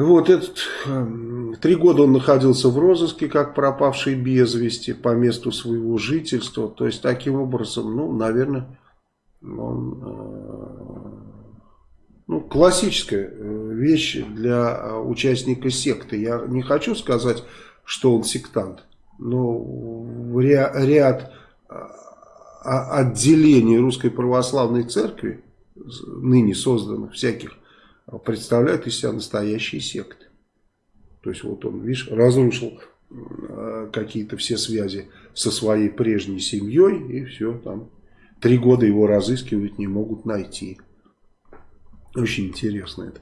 Вот этот, эм, три года он находился в розыске, как пропавший без вести по месту своего жительства. То есть, таким образом, ну, наверное, он, э, ну, классическая э, вещь для э, участника секты. Я не хочу сказать, что он сектант, но ряд отделений Русской Православной Церкви, ныне созданных всяких представляют из себя настоящие секты. То есть вот он, видишь, разрушил э, какие-то все связи со своей прежней семьей, и все, там три года его разыскивают, не могут найти. Очень интересно это.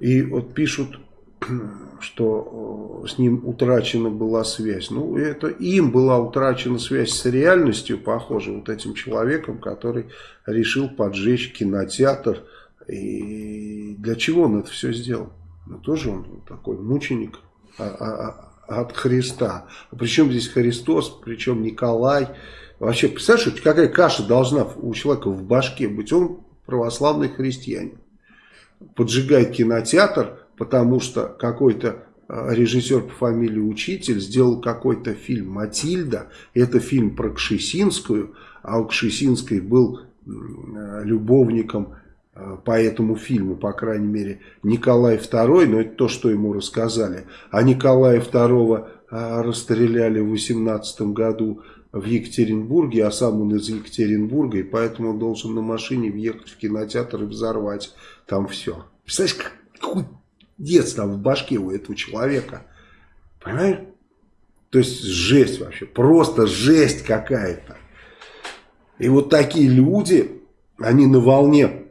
И вот пишут, что э, с ним утрачена была связь. Ну, это им была утрачена связь с реальностью, похоже, вот этим человеком, который решил поджечь кинотеатр, и для чего он это все сделал? Ну, тоже он такой мученик а, а, а, от Христа. А причем здесь Христос, причем Николай. Вообще, представляешь, какая каша должна у человека в башке быть? Он православный христианин. Поджигает кинотеатр, потому что какой-то режиссер по фамилии Учитель сделал какой-то фильм «Матильда». Это фильм про Кшесинскую, а у Кшесинской был любовником по этому фильму, по крайней мере, Николай II, но это то, что ему рассказали. А Николая II э, расстреляли в 18 году в Екатеринбурге, а сам он из Екатеринбурга, и поэтому он должен на машине въехать в кинотеатр и взорвать там все. Представляешь, какой детство в башке у этого человека. Понимаешь? То есть жесть вообще, просто жесть какая-то. И вот такие люди, они на волне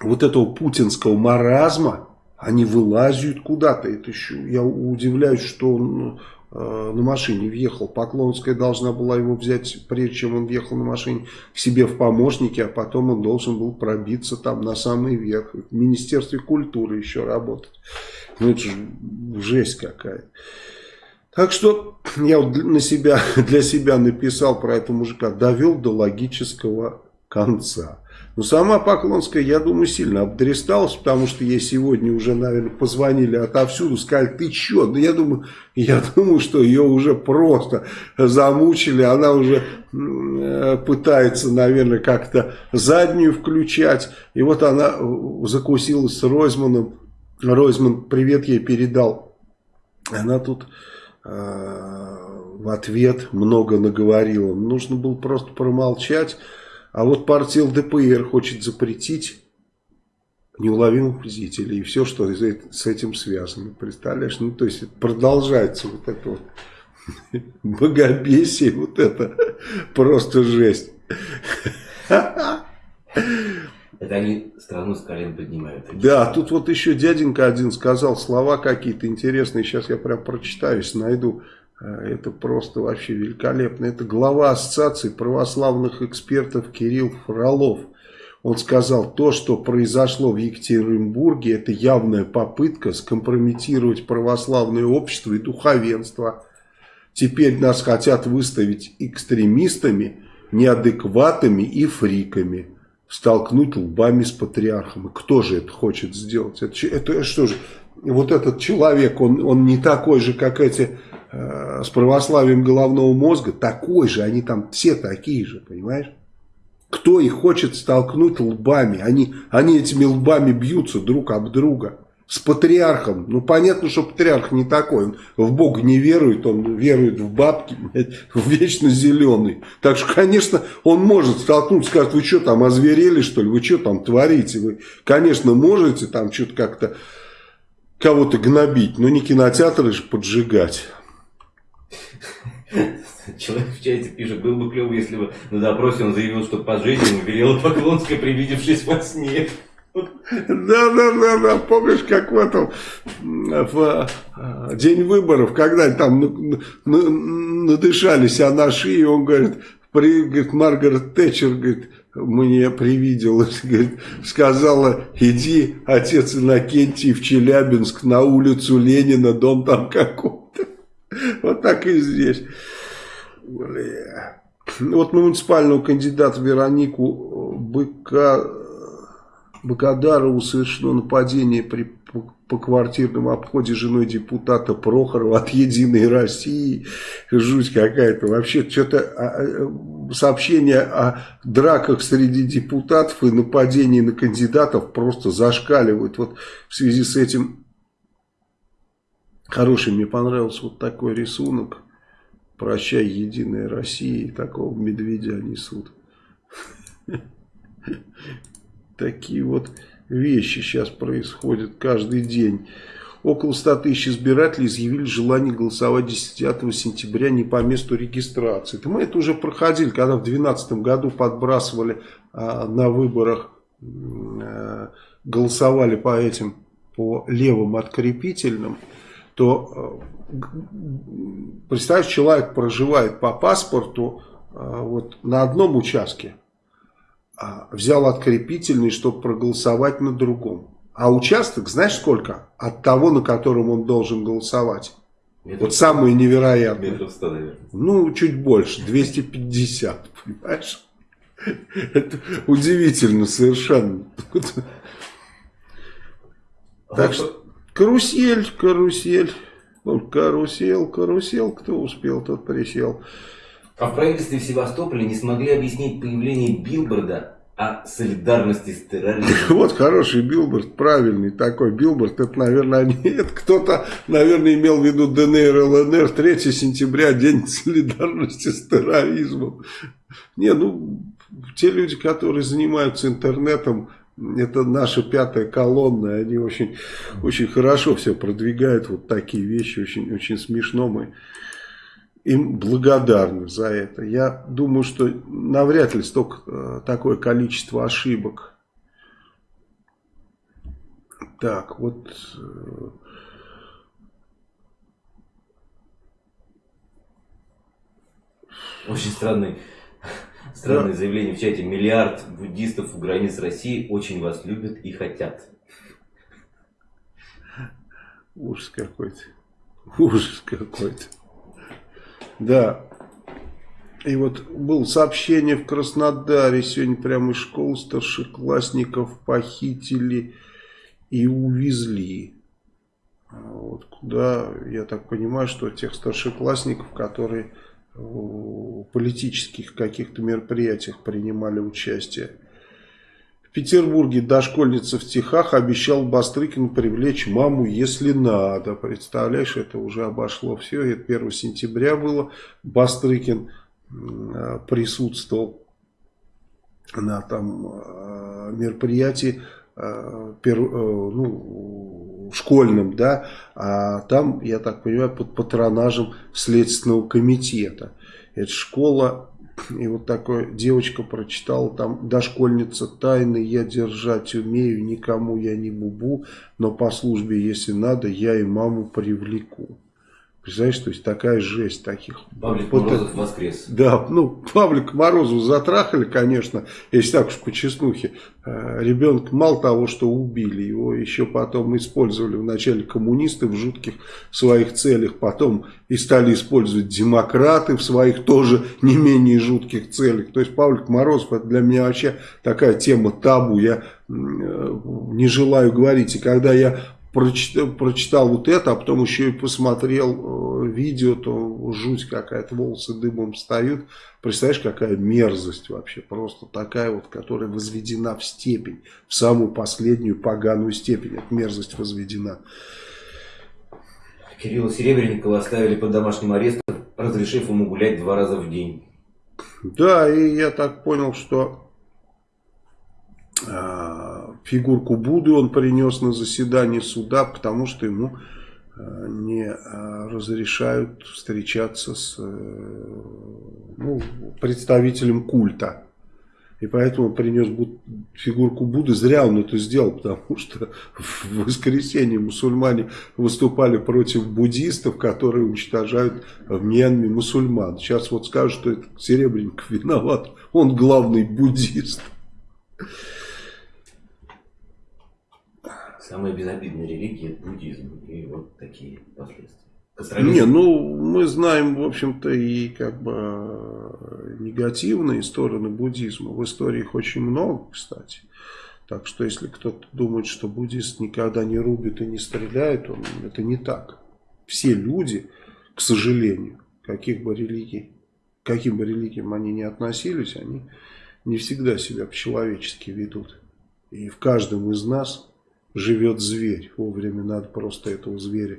вот этого путинского маразма, они вылазят куда-то. Это еще, я удивляюсь, что он э, на машине въехал. Поклонская должна была его взять, прежде чем он въехал на машине, к себе в помощники, а потом он должен был пробиться там на самый верх. В Министерстве культуры еще работать. Ну это же жесть какая-то. Так что я вот на себя, для себя написал про этого мужика, довел до логического конца. Но сама Поклонская, я думаю, сильно обдристалась, потому что ей сегодня уже, наверное, позвонили отовсюду, сказали, ты че? Ну, я думаю, я думаю, что ее уже просто замучили, она уже э, пытается, наверное, как-то заднюю включать. И вот она закусилась с Ройзманом. Ройзман привет ей передал. Она тут э, в ответ много наговорила. Нужно было просто промолчать. А вот партия ЛДПР хочет запретить неуловимых вредителей и все, что с этим связано. Представляешь? Ну, то есть продолжается вот это вот богобесие, вот это просто жесть. Это они страну с колен поднимают. Да, тут вот еще дяденька один сказал слова какие-то интересные. Сейчас я прям прочитаюсь, найду. А, это просто вообще великолепно. Это глава Ассоциации православных экспертов Кирилл Фролов. Он сказал, то, что произошло в Екатеринбурге, это явная попытка скомпрометировать православное общество и духовенство. Теперь нас хотят выставить экстремистами, неадекватами и фриками. Столкнуть лбами с патриархом. И кто же это хочет сделать? Это, это что же, вот этот человек, он, он не такой же, как эти э, с православием головного мозга, такой же, они там все такие же, понимаешь? Кто их хочет столкнуть лбами? Они, они этими лбами бьются друг об друга. С патриархом. Ну, понятно, что патриарх не такой. Он в Бога не верует, он верует в бабки, в вечно зеленый. Так что, конечно, он может столкнуться, сказать, вы что там, озверели, что ли? Вы что там творите? Вы, конечно, можете там что-то как-то кого-то гнобить, но не кинотеатры же поджигать. Человек в чате пишет, был бы клево, если бы на допросе он заявил, что по жизни велела Поклонская, привидевшись во сне. Да, да, да, да, помнишь, как в этом, в а, день выборов, когда там надышались а на шее, он говорит, при, говорит, Маргарет Тэтчер, говорит, мне привиделось, говорит, сказала, иди, отец Иннокентий, в Челябинск, на улицу Ленина, дом там какой-то. Вот так и здесь. Бля. Вот муниципального кандидата Веронику Быка, Быкодарову совершено нападение при по квартирному обходе женой депутата Прохорова от «Единой России». Жуть какая-то. Вообще, что-то а, а, сообщения о драках среди депутатов и нападении на кандидатов просто зашкаливают. Вот в связи с этим хороший мне понравился вот такой рисунок. Прощай, Единая Россия. такого медведя несут. Такие вот вещи сейчас происходят каждый день. Около 100 тысяч избирателей изъявили желание голосовать 10 сентября не по месту регистрации. мы это уже проходили, когда в 2012 году подбрасывали а, на выборах, а, голосовали по этим, по левым открепительным, то а, представь, человек проживает по паспорту а, вот на одном участке, а, взял открепительный, чтобы проголосовать на другом. А участок, знаешь сколько? От того, на котором он должен голосовать. Метров вот самое невероятное. Метров 100, наверное. Ну, чуть больше, 250, понимаешь? Это удивительно совершенно. Так что, карусель, карусель. Карусель, карусель, кто успел, тот присел. А в правительстве в Севастополе не смогли объяснить появление билборда о солидарности с терроризмом. Вот хороший билборд, правильный такой билборд. Это, наверное, это кто-то, наверное, имел в виду ДНР, ЛНР. 3 сентября, день солидарности с терроризмом. Не, ну, те люди, которые занимаются интернетом, это наша пятая колонна, они очень, очень хорошо все продвигают, вот такие вещи, очень, очень смешно мы им благодарны за это. Я думаю, что навряд ли столько, э, такое количество ошибок. Так, вот... Э, очень странный, странное заявление в чате. Миллиард буддистов у границ России очень вас любят и хотят. Ужас какой-то. Ужас какой-то. Да. И вот было сообщение в Краснодаре, сегодня прямо из школы старшеклассников похитили и увезли. Вот куда, я так понимаю, что тех старшеклассников, которые политических каких-то мероприятиях принимали участие. В Петербурге дошкольница в Техах обещал Бастрыкину привлечь маму, если надо. Представляешь, это уже обошло все. Это 1 сентября было. Бастрыкин э, присутствовал на там э, мероприятии э, ну, школьном, да, а там, я так понимаю, под патронажем Следственного комитета. Это школа и вот такая девочка прочитала там «Дошкольница тайны я держать умею, никому я не бубу, но по службе, если надо, я и маму привлеку». Представляешь, то есть такая жесть таких. Павлик вот Морозов это, воскрес. Да, ну, Павлик Морозов затрахали, конечно, если так уж по чеснухе. Э, ребенка мало того, что убили, его еще потом использовали вначале коммунисты в жутких своих целях, потом и стали использовать демократы в своих тоже не менее жутких целях. То есть Павлик Морозов, это для меня вообще такая тема табу, я э, не желаю говорить. И когда я прочитал, прочитал вот это, а потом еще и посмотрел э, видео, то жуть какая-то, волосы дымом встают. Представляешь, какая мерзость вообще, просто такая вот, которая возведена в степень, в самую последнюю поганую степень, эта мерзость возведена. Кирилла Серебренникова оставили под домашним арестом, разрешив ему гулять два раза в день. Да, и я так понял, что фигурку Будды он принес на заседание суда, потому что ему а, не а, разрешают встречаться с э, ну, представителем культа. И поэтому принес фигурку Будды. Зря он это сделал, потому что в воскресенье мусульмане выступали против буддистов, которые уничтожают в Мьянме мусульман. Сейчас вот скажут, что это Серебренников виноват. Он главный буддист. Самая безобидная религия – буддизм. И вот такие последствия. Не, ну мы знаем, в общем-то, и как бы негативные стороны буддизма. В истории их очень много, кстати. Так что если кто-то думает, что буддист никогда не рубит и не стреляет, он, это не так. Все люди, к сожалению, каких бы религий, каким бы религиям они ни относились, они не всегда себя по-человечески ведут. И в каждом из нас живет зверь. Вовремя надо просто этого зверя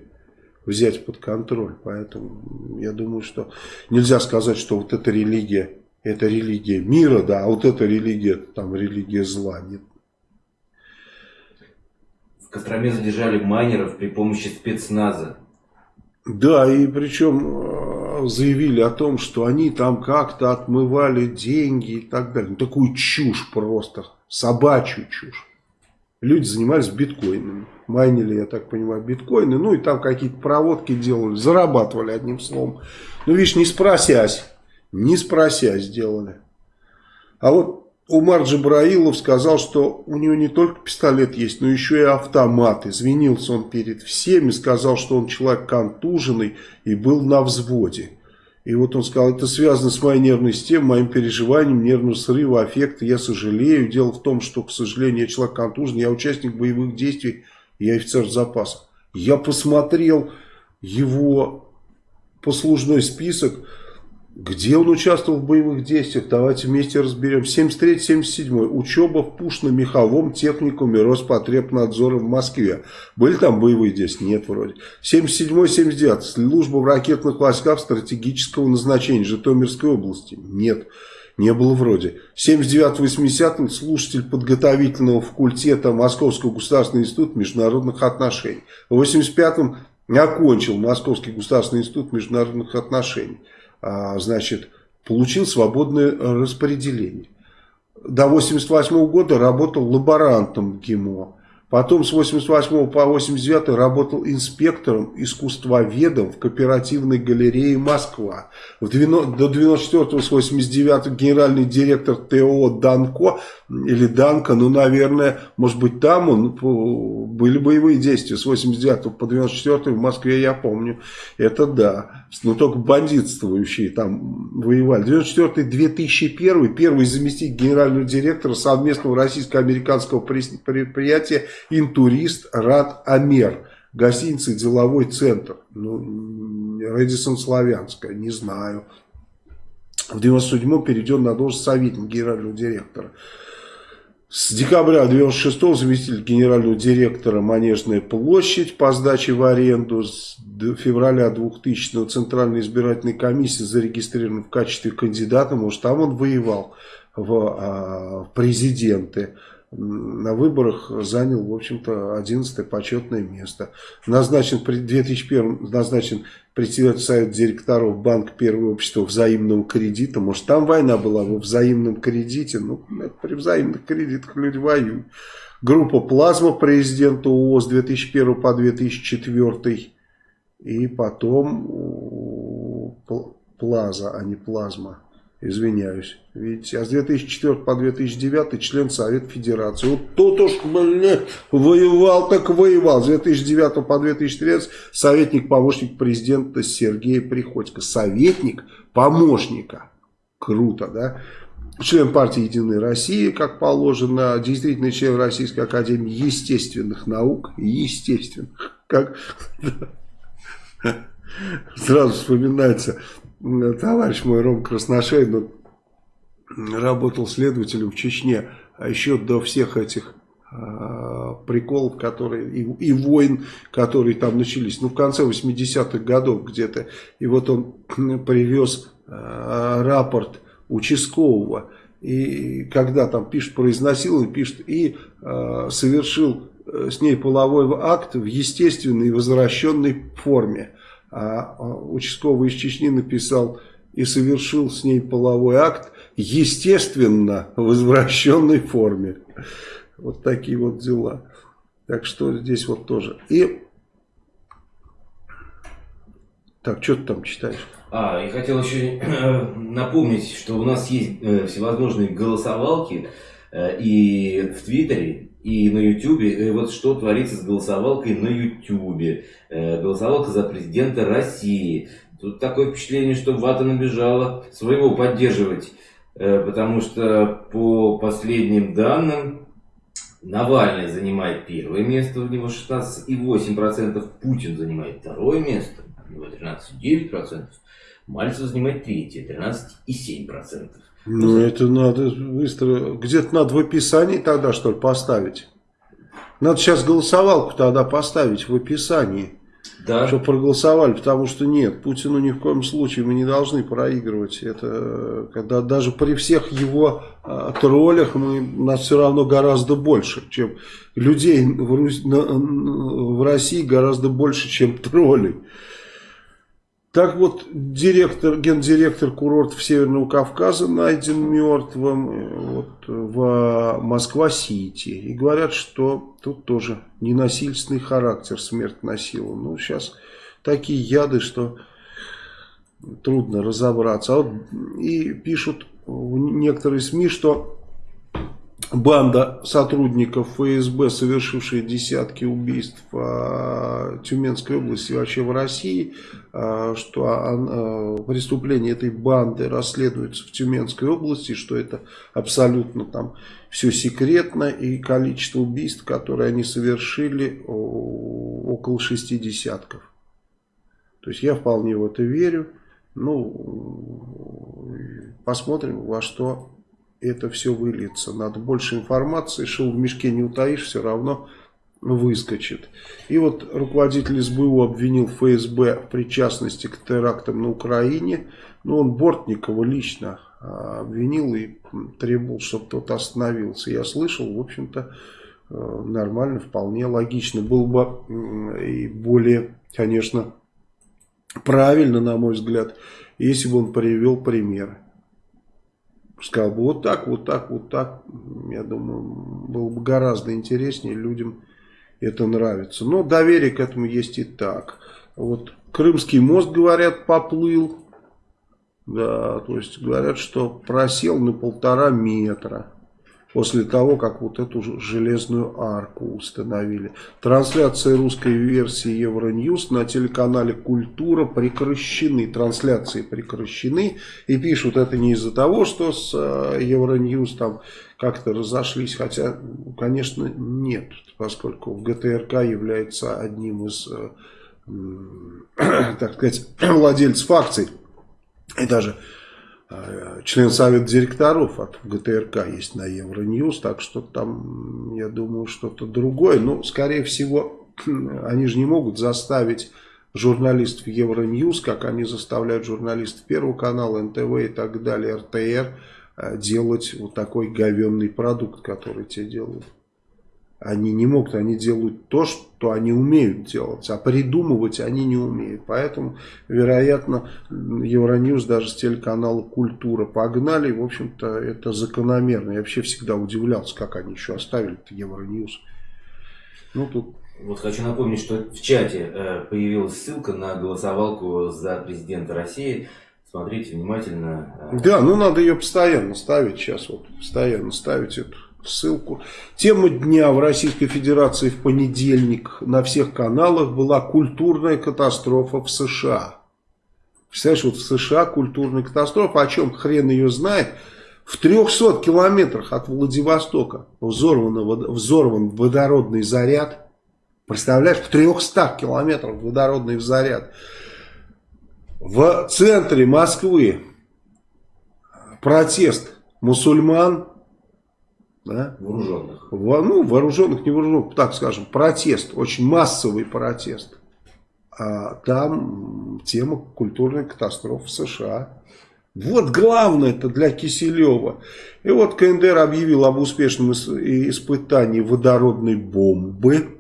взять под контроль. Поэтому я думаю, что нельзя сказать, что вот эта религия, это религия мира, да, а вот эта религия, там религия зла. Нет. В Костроме задержали майнеров при помощи спецназа. Да, и причем э, заявили о том, что они там как-то отмывали деньги и так далее. Ну, такую чушь просто, собачью чушь люди занимались биткоинами. Майнили, я так понимаю, биткоины. Ну и там какие-то проводки делали. Зарабатывали одним словом. Ну видишь, не спросясь. Не спросясь сделали. А вот Умар Джабраилов сказал, что у него не только пистолет есть, но еще и автомат. Извинился он перед всеми, сказал, что он человек контуженный и был на взводе. И вот он сказал, это связано с моей нервной системой, моим переживанием, нервного срыва, аффекта. Я сожалею. Дело в том, что, к сожалению, я человек контуженный, я участник боевых действий, я офицер запаса. Я посмотрел его послужной список. Где он участвовал в боевых действиях? Давайте вместе разберем. 73-77. Учеба в пушно-меховом техникуме Роспотребнадзора в Москве. Были там боевые действия? Нет, вроде. 77-79. Служба в ракетных войсках стратегического назначения Житомирской области. Нет. Не было вроде. 79-80 слушатель подготовительного факультета Московского государственного института международных отношений. В 85-м окончил Московский государственный институт международных отношений. А, значит, получил свободное распределение. До 88 года работал лаборантом ГИМО. Потом с 88 по 89 работал инспектором, искусствоведом в кооперативной галерее «Москва». В 90, до 94 с 89 генеральный директор ТО «Данко» или «Данко», ну, наверное, может быть, там он, были боевые действия с 89 по 94 в Москве, я помню. Это да. Но только бандитствующие там воевали. 94-2001, первый заместитель генерального директора совместного российско-американского предприятия Интурист Рад Амер. Гостиница «Деловой центр». Ну, Редисон Славянская, не знаю. В 97-м перейден на должность советника генерального директора. С декабря 96 заместитель генерального директора Манежная площадь по сдаче в аренду. С февраля 2000 Центральной избирательной комиссии зарегистрирован в качестве кандидата. Может, там он воевал в а, президенты на выборах занял, в общем-то, 11 почетное место. Назначен, в 2001 назначен председатель совета директоров Банка Первого общества взаимного кредита. Может, там война была во взаимном кредите? Ну, при взаимных кредитах люди воюют. Группа «Плазма» президента ООО с 2001 по 2004 И потом Плаза, а не Плазма. Извиняюсь. Видите, а с 2004 по 2009 член Совета Федерации. Вот тут уж, блин, воевал, так воевал. С 2009 по 2013 советник, помощник президента Сергей Приходько. Советник помощника. Круто, да? Член партии «Единая Россия», как положено, действительно член Российской Академии Естественных Наук. Естественных. Как... Сразу вспоминается товарищ мой Ром Красношейн ну, работал следователем в Чечне, а еще до всех этих э, приколов, которые и, и войн, которые там начались, ну в конце 80-х годов где-то, и вот он привез э, рапорт участкового, и когда там пишет про изнасилование, пишет, и э, совершил с ней половой акт в естественной возвращенной форме. А, а участковый из Чечни написал и совершил с ней половой акт, естественно, в возвращенной форме. Вот такие вот дела. Так что здесь вот тоже. И так, что ты там читаешь? А, я хотел еще напомнить, что у нас есть э, всевозможные голосовалки э, и в Твиттере, и на Ютубе. Вот что творится с голосовалкой на Ютубе. Э, голосовалка за президента России. Тут такое впечатление, что Вата набежала своего поддерживать. Э, потому что по последним данным Навальный занимает первое место, у него 16,8%, Путин занимает второе место, у него 13,9%, Мальцев занимает третье, 13,7%. Ну, это надо быстро. Где-то надо в описании тогда, что ли, поставить. Надо сейчас голосовалку тогда поставить в описании. Да. Чтобы проголосовали, потому что нет, Путину ни в коем случае мы не должны проигрывать. Это когда даже при всех его а, троллях мы, нас все равно гораздо больше, чем людей в, Русь, на, в России гораздо больше, чем троллей. Так вот, директор, гендиректор курортов Северного Кавказа найден мертвым э, вот, в Москва-Сити. И говорят, что тут тоже ненасильственный характер смерть носила. Ну, сейчас такие яды, что трудно разобраться. А вот и пишут некоторые СМИ, что банда сотрудников ФСБ, совершившая десятки убийств в Тюменской области и вообще в России, а, что а, преступления этой банды расследуются в Тюменской области, что это абсолютно там все секретно и количество убийств, которые они совершили, около шести десятков. То есть я вполне в это верю. Ну, посмотрим, во что это все выльется. Надо больше информации, шел в мешке не утаишь, все равно выскочит. И вот руководитель СБУ обвинил ФСБ в причастности к терактам на Украине. Но ну, он Бортникова лично а, обвинил и требовал, чтобы тот остановился. Я слышал, в общем-то, э, нормально, вполне логично. Было бы и более, конечно, правильно, на мой взгляд, если бы он привел примеры сказал бы вот так, вот так, вот так, я думаю, было бы гораздо интереснее, людям это нравится. Но доверие к этому есть и так. Вот Крымский мост, говорят, поплыл. Да, то есть говорят, что просел на полтора метра после того, как вот эту железную арку установили. Трансляции русской версии Евроньюз на телеканале «Культура» прекращены. Трансляции прекращены. И пишут это не из-за того, что с э, Евроньюз там как-то разошлись. Хотя, конечно, нет, поскольку ГТРК является одним из, э, так сказать, владельцев акций. И даже член совета директоров от ГТРК есть на Евроньюз, так что там, я думаю, что-то другое. Но, скорее всего, они же не могут заставить журналистов Евроньюз, как они заставляют журналистов Первого канала, НТВ и так далее, РТР, э, делать вот такой говенный продукт, который те делают. Они не могут, они делают то, что они умеют делать, а придумывать они не умеют. Поэтому, вероятно, Евроньюз даже с телеканала «Культура» погнали. В общем-то, это закономерно. Я вообще всегда удивлялся, как они еще оставили Евроньюз. Ну, тут Вот хочу напомнить, что в чате э, появилась ссылка на голосовалку за президента России. Смотрите внимательно. Э. Да, ну надо ее постоянно ставить сейчас, вот постоянно ставить эту ссылку. Тема дня в Российской Федерации в понедельник на всех каналах была культурная катастрофа в США. Представляешь, вот в США культурная катастрофа, о чем хрен ее знает. В 300 километрах от Владивостока взорван, взорван водородный заряд. Представляешь, в 300 километрах водородный заряд. В центре Москвы протест мусульман. Да? Вооруженных. Во, ну, вооруженных, не вооруженных, так скажем, протест, очень массовый протест. А там тема культурной катастрофы в США. Вот главное это для Киселева. И вот КНДР объявил об успешном испытании водородной бомбы.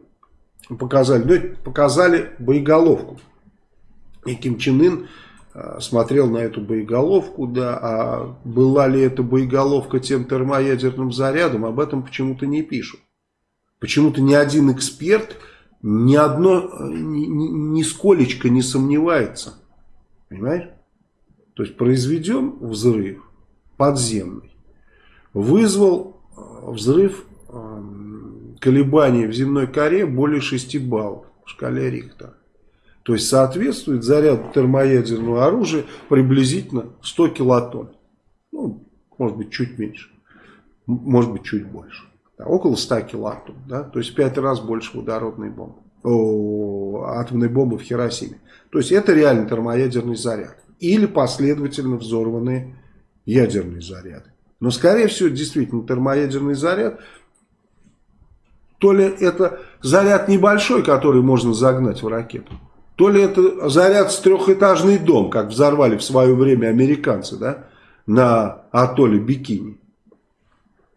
Показали, ну, показали боеголовку. И Ким Чен Ын смотрел на эту боеголовку, да, а была ли эта боеголовка тем термоядерным зарядом, об этом почему-то не пишут. Почему-то ни один эксперт ни одно, ни, ни, нисколечко не сомневается. Понимаешь? То есть произведен взрыв подземный, вызвал э, взрыв э, колебаний в земной коре более 6 баллов в шкале Рихтера. То есть соответствует заряду термоядерного оружия приблизительно 100 килотонн. Ну, может быть, чуть меньше. Может быть, чуть больше да, около 100 килоатом, да, то есть в 5 раз больше водородной бомбы, о, атомной бомбы в Хиросиме. То есть это реально термоядерный заряд. Или последовательно взорванные ядерные заряды. Но скорее всего действительно термоядерный заряд, то ли это заряд небольшой, который можно загнать в ракету, то ли это заряд с трехэтажный дом, как взорвали в свое время американцы да, на атолле Бикини.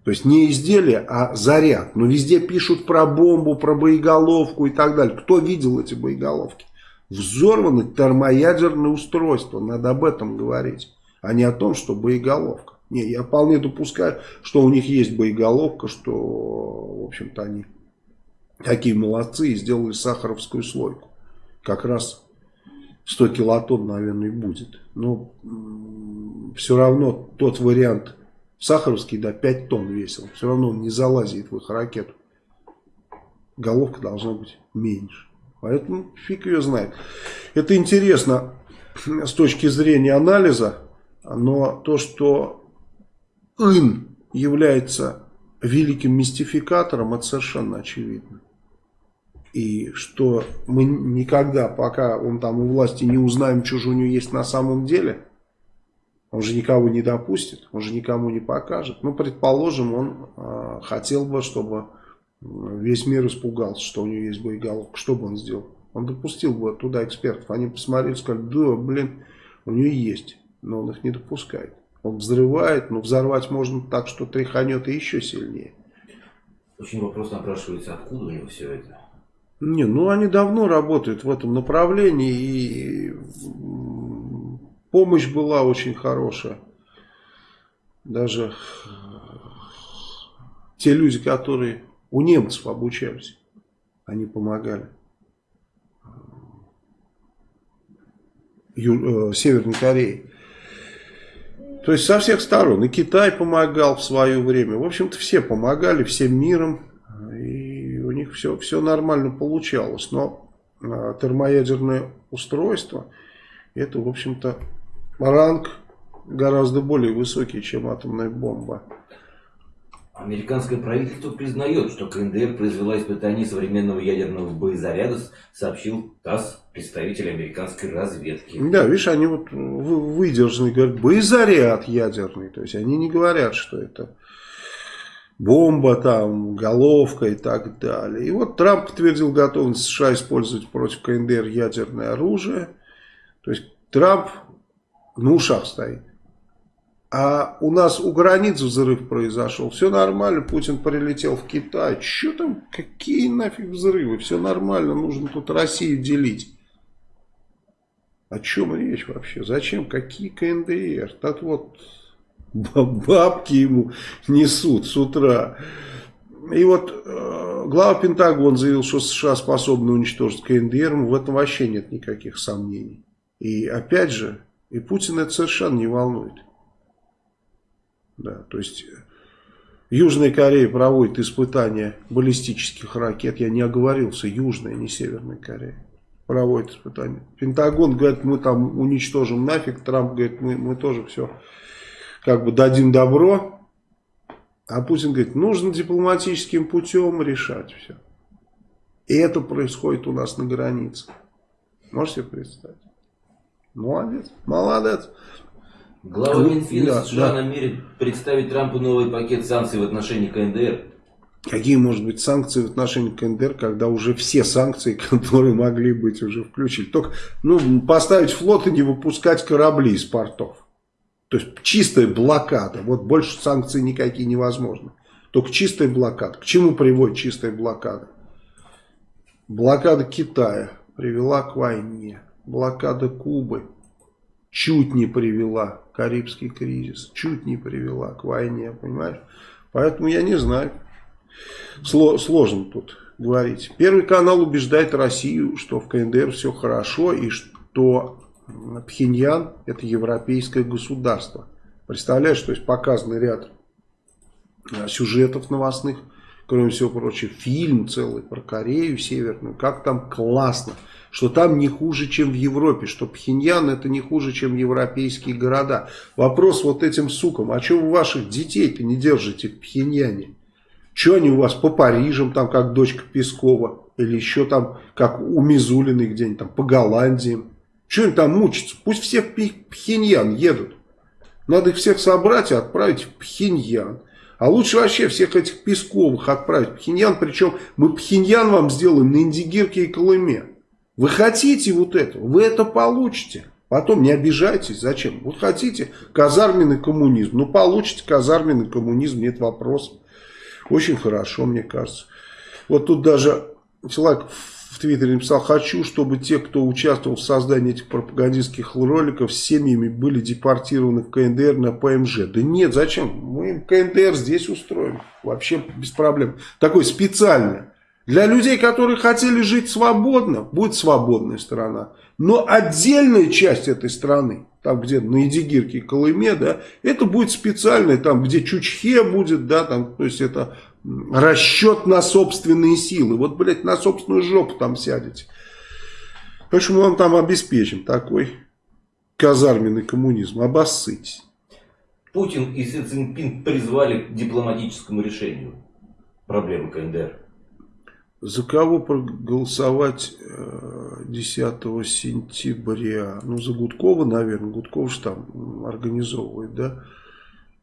То есть не изделие, а заряд. Но везде пишут про бомбу, про боеголовку и так далее. Кто видел эти боеголовки? Взорваны термоядерные устройства. Надо об этом говорить. А не о том, что боеголовка. Не, я вполне допускаю, что у них есть боеголовка, что, в общем-то, они такие молодцы и сделали сахаровскую слойку. Как раз 100 килотонн, наверное, будет. Но все равно тот вариант Сахаровский, да, 5 тонн весил. Все равно он не залазит в их ракету. Головка должна быть меньше. Поэтому фиг ее знает. Это интересно с точки зрения анализа. Но то, что ин является великим мистификатором, это совершенно очевидно. И что мы никогда, пока он там у власти, не узнаем, что же у него есть на самом деле – он же никого не допустит, он же никому не покажет. Ну, предположим, он э, хотел бы, чтобы весь мир испугался, что у него есть боеголовка. Что бы он сделал? Он допустил бы туда экспертов. Они посмотрели сказали, да, блин, у него есть, но он их не допускает. Он взрывает, но взорвать можно так, что тряханет и еще сильнее. Очень вопрос напрашивается, откуда у него все это? Не, ну они давно работают в этом направлении и Помощь была очень хорошая. Даже те люди, которые у немцев обучались, они помогали. Ю, э, Северной Корее. То есть со всех сторон. И Китай помогал в свое время. В общем-то все помогали всем миром. Все, все нормально получалось. Но э, термоядерное устройство это, в общем-то, ранг гораздо более высокий, чем атомная бомба. Американское правительство признает, что КНДР произвела испытание современного ядерного боезаряда, сообщил ТАСС, представитель американской разведки. Да, видишь, они вот выдержаны, говорят, боезаряд ядерный. То есть они не говорят, что это бомба, там, головка и так далее. И вот Трамп подтвердил готовность США использовать против КНДР ядерное оружие. То есть Трамп на ушах стоит. А у нас у границ взрыв произошел. Все нормально, Путин прилетел в Китай. Что там, какие нафиг взрывы? Все нормально, нужно тут Россию делить. О чем речь вообще? Зачем? Какие КНДР? Так вот, бабки ему несут с утра. и вот э, глава Пентагона заявил, что США способны уничтожить КНДР, в этом вообще нет никаких сомнений. И опять же, и Путин это совершенно не волнует. Да, то есть Южная Корея проводит испытания баллистических ракет. Я не оговорился, Южная, не Северная Корея. Проводит испытания. Пентагон говорит, мы там уничтожим нафиг. Трамп говорит, мы, мы тоже все как бы дадим добро. А Путин говорит, нужно дипломатическим путем решать все. И это происходит у нас на границе. Можете себе представить? Молодец, молодец. Глава ну, Минфина да, США да. намерен представить Трампу новый пакет санкций в отношении КНДР. Какие, может быть, санкции в отношении КНДР, когда уже все санкции, которые могли быть, уже включили. Только ну, поставить флот и не выпускать корабли из портов. То есть чистая блокада. Вот больше санкций никакие невозможны. Только чистая блокада. К чему приводит чистая блокада? Блокада Китая привела к войне. Блокада Кубы чуть не привела, Карибский кризис, чуть не привела к войне, понимаешь? Поэтому я не знаю, сложно тут говорить. Первый канал убеждает Россию, что в КНДР все хорошо и что Пхеньян это европейское государство. Представляешь, то есть показанный ряд а, сюжетов новостных, кроме всего прочего, фильм целый про Корею Северную, как там классно что там не хуже, чем в Европе, что Пхеньян это не хуже, чем европейские города. Вопрос вот этим сукам, а что вы ваших детей-то не держите в Пхеньяне? Что они у вас по Парижам, там как дочка Пескова, или еще там как у Мизулиной где-нибудь там по Голландии? Что они там мучатся? Пусть все в Пхеньян едут. Надо их всех собрать и отправить в Пхеньян. А лучше вообще всех этих Песковых отправить в Пхеньян. Причем мы Пхеньян вам сделаем на Индигирке и Колыме. Вы хотите вот это, вы это получите. Потом не обижайтесь, зачем? Вот хотите казарменный коммунизм, ну получите казарменный коммунизм, нет вопросов. Очень хорошо, мне кажется. Вот тут даже человек Твиттере написал, хочу, чтобы те, кто участвовал в создании этих пропагандистских роликов с семьями были депортированы в КНДР на ПМЖ. Да нет, зачем? Мы им КНДР здесь устроим. Вообще без проблем. Такой специальный для людей, которые хотели жить свободно, будет свободная страна. Но отдельная часть этой страны, там где на Эдигирке и Колыме, да, это будет специальная, там где Чучхе будет, да, там, то есть это расчет на собственные силы. Вот, блядь, на собственную жопу там сядете. Поэтому мы вам там обеспечим такой казарменный коммунизм. Обоссытесь. Путин и Си Цзиньпин призвали к дипломатическому решению проблемы КНДР. За кого проголосовать 10 э, сентября? Ну, за Гудкова, наверное. Гудков же там организовывает, да?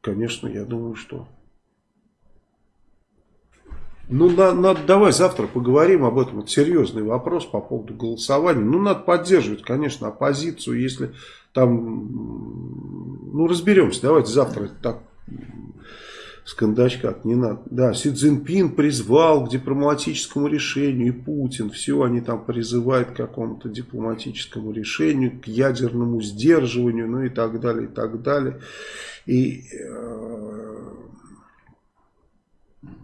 Конечно, я думаю, что... Ну, на, надо, давай завтра поговорим об этом. Это серьезный вопрос по поводу голосования. Ну, надо поддерживать, конечно, оппозицию, если там... Ну, разберемся. Давайте завтра так с кондачка, не надо. Да, Си Цзиньпин призвал к дипломатическому решению, и Путин, все они там призывают к какому-то дипломатическому решению, к ядерному сдерживанию, ну и так далее, и так далее. И э,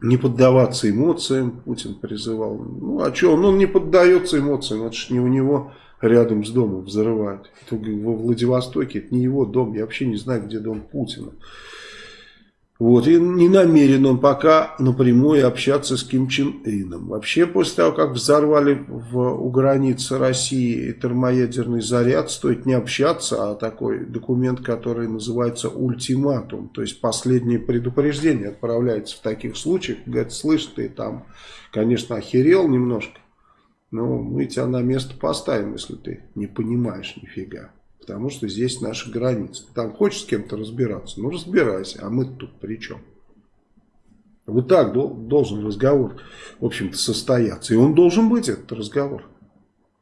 не поддаваться эмоциям Путин призывал. Ну, а что, он, он не поддается эмоциям, это же не у него рядом с домом взрывают. Во Владивостоке, это не его дом, я вообще не знаю, где дом Путина. Вот, и не намерен он пока напрямую общаться с Ким Чен Ыном. Вообще, после того, как взорвали в, у границы России термоядерный заряд, стоит не общаться, а такой документ, который называется ультиматум, то есть последнее предупреждение отправляется в таких случаях. Говорит, слышь, ты там, конечно, охерел немножко, но мы тебя на место поставим, если ты не понимаешь нифига. Потому что здесь наши границы. Там хочешь с кем-то разбираться? Ну разбирайся, а мы тут при чем? Вот так должен разговор, в общем-то, состояться. И он должен быть, этот разговор.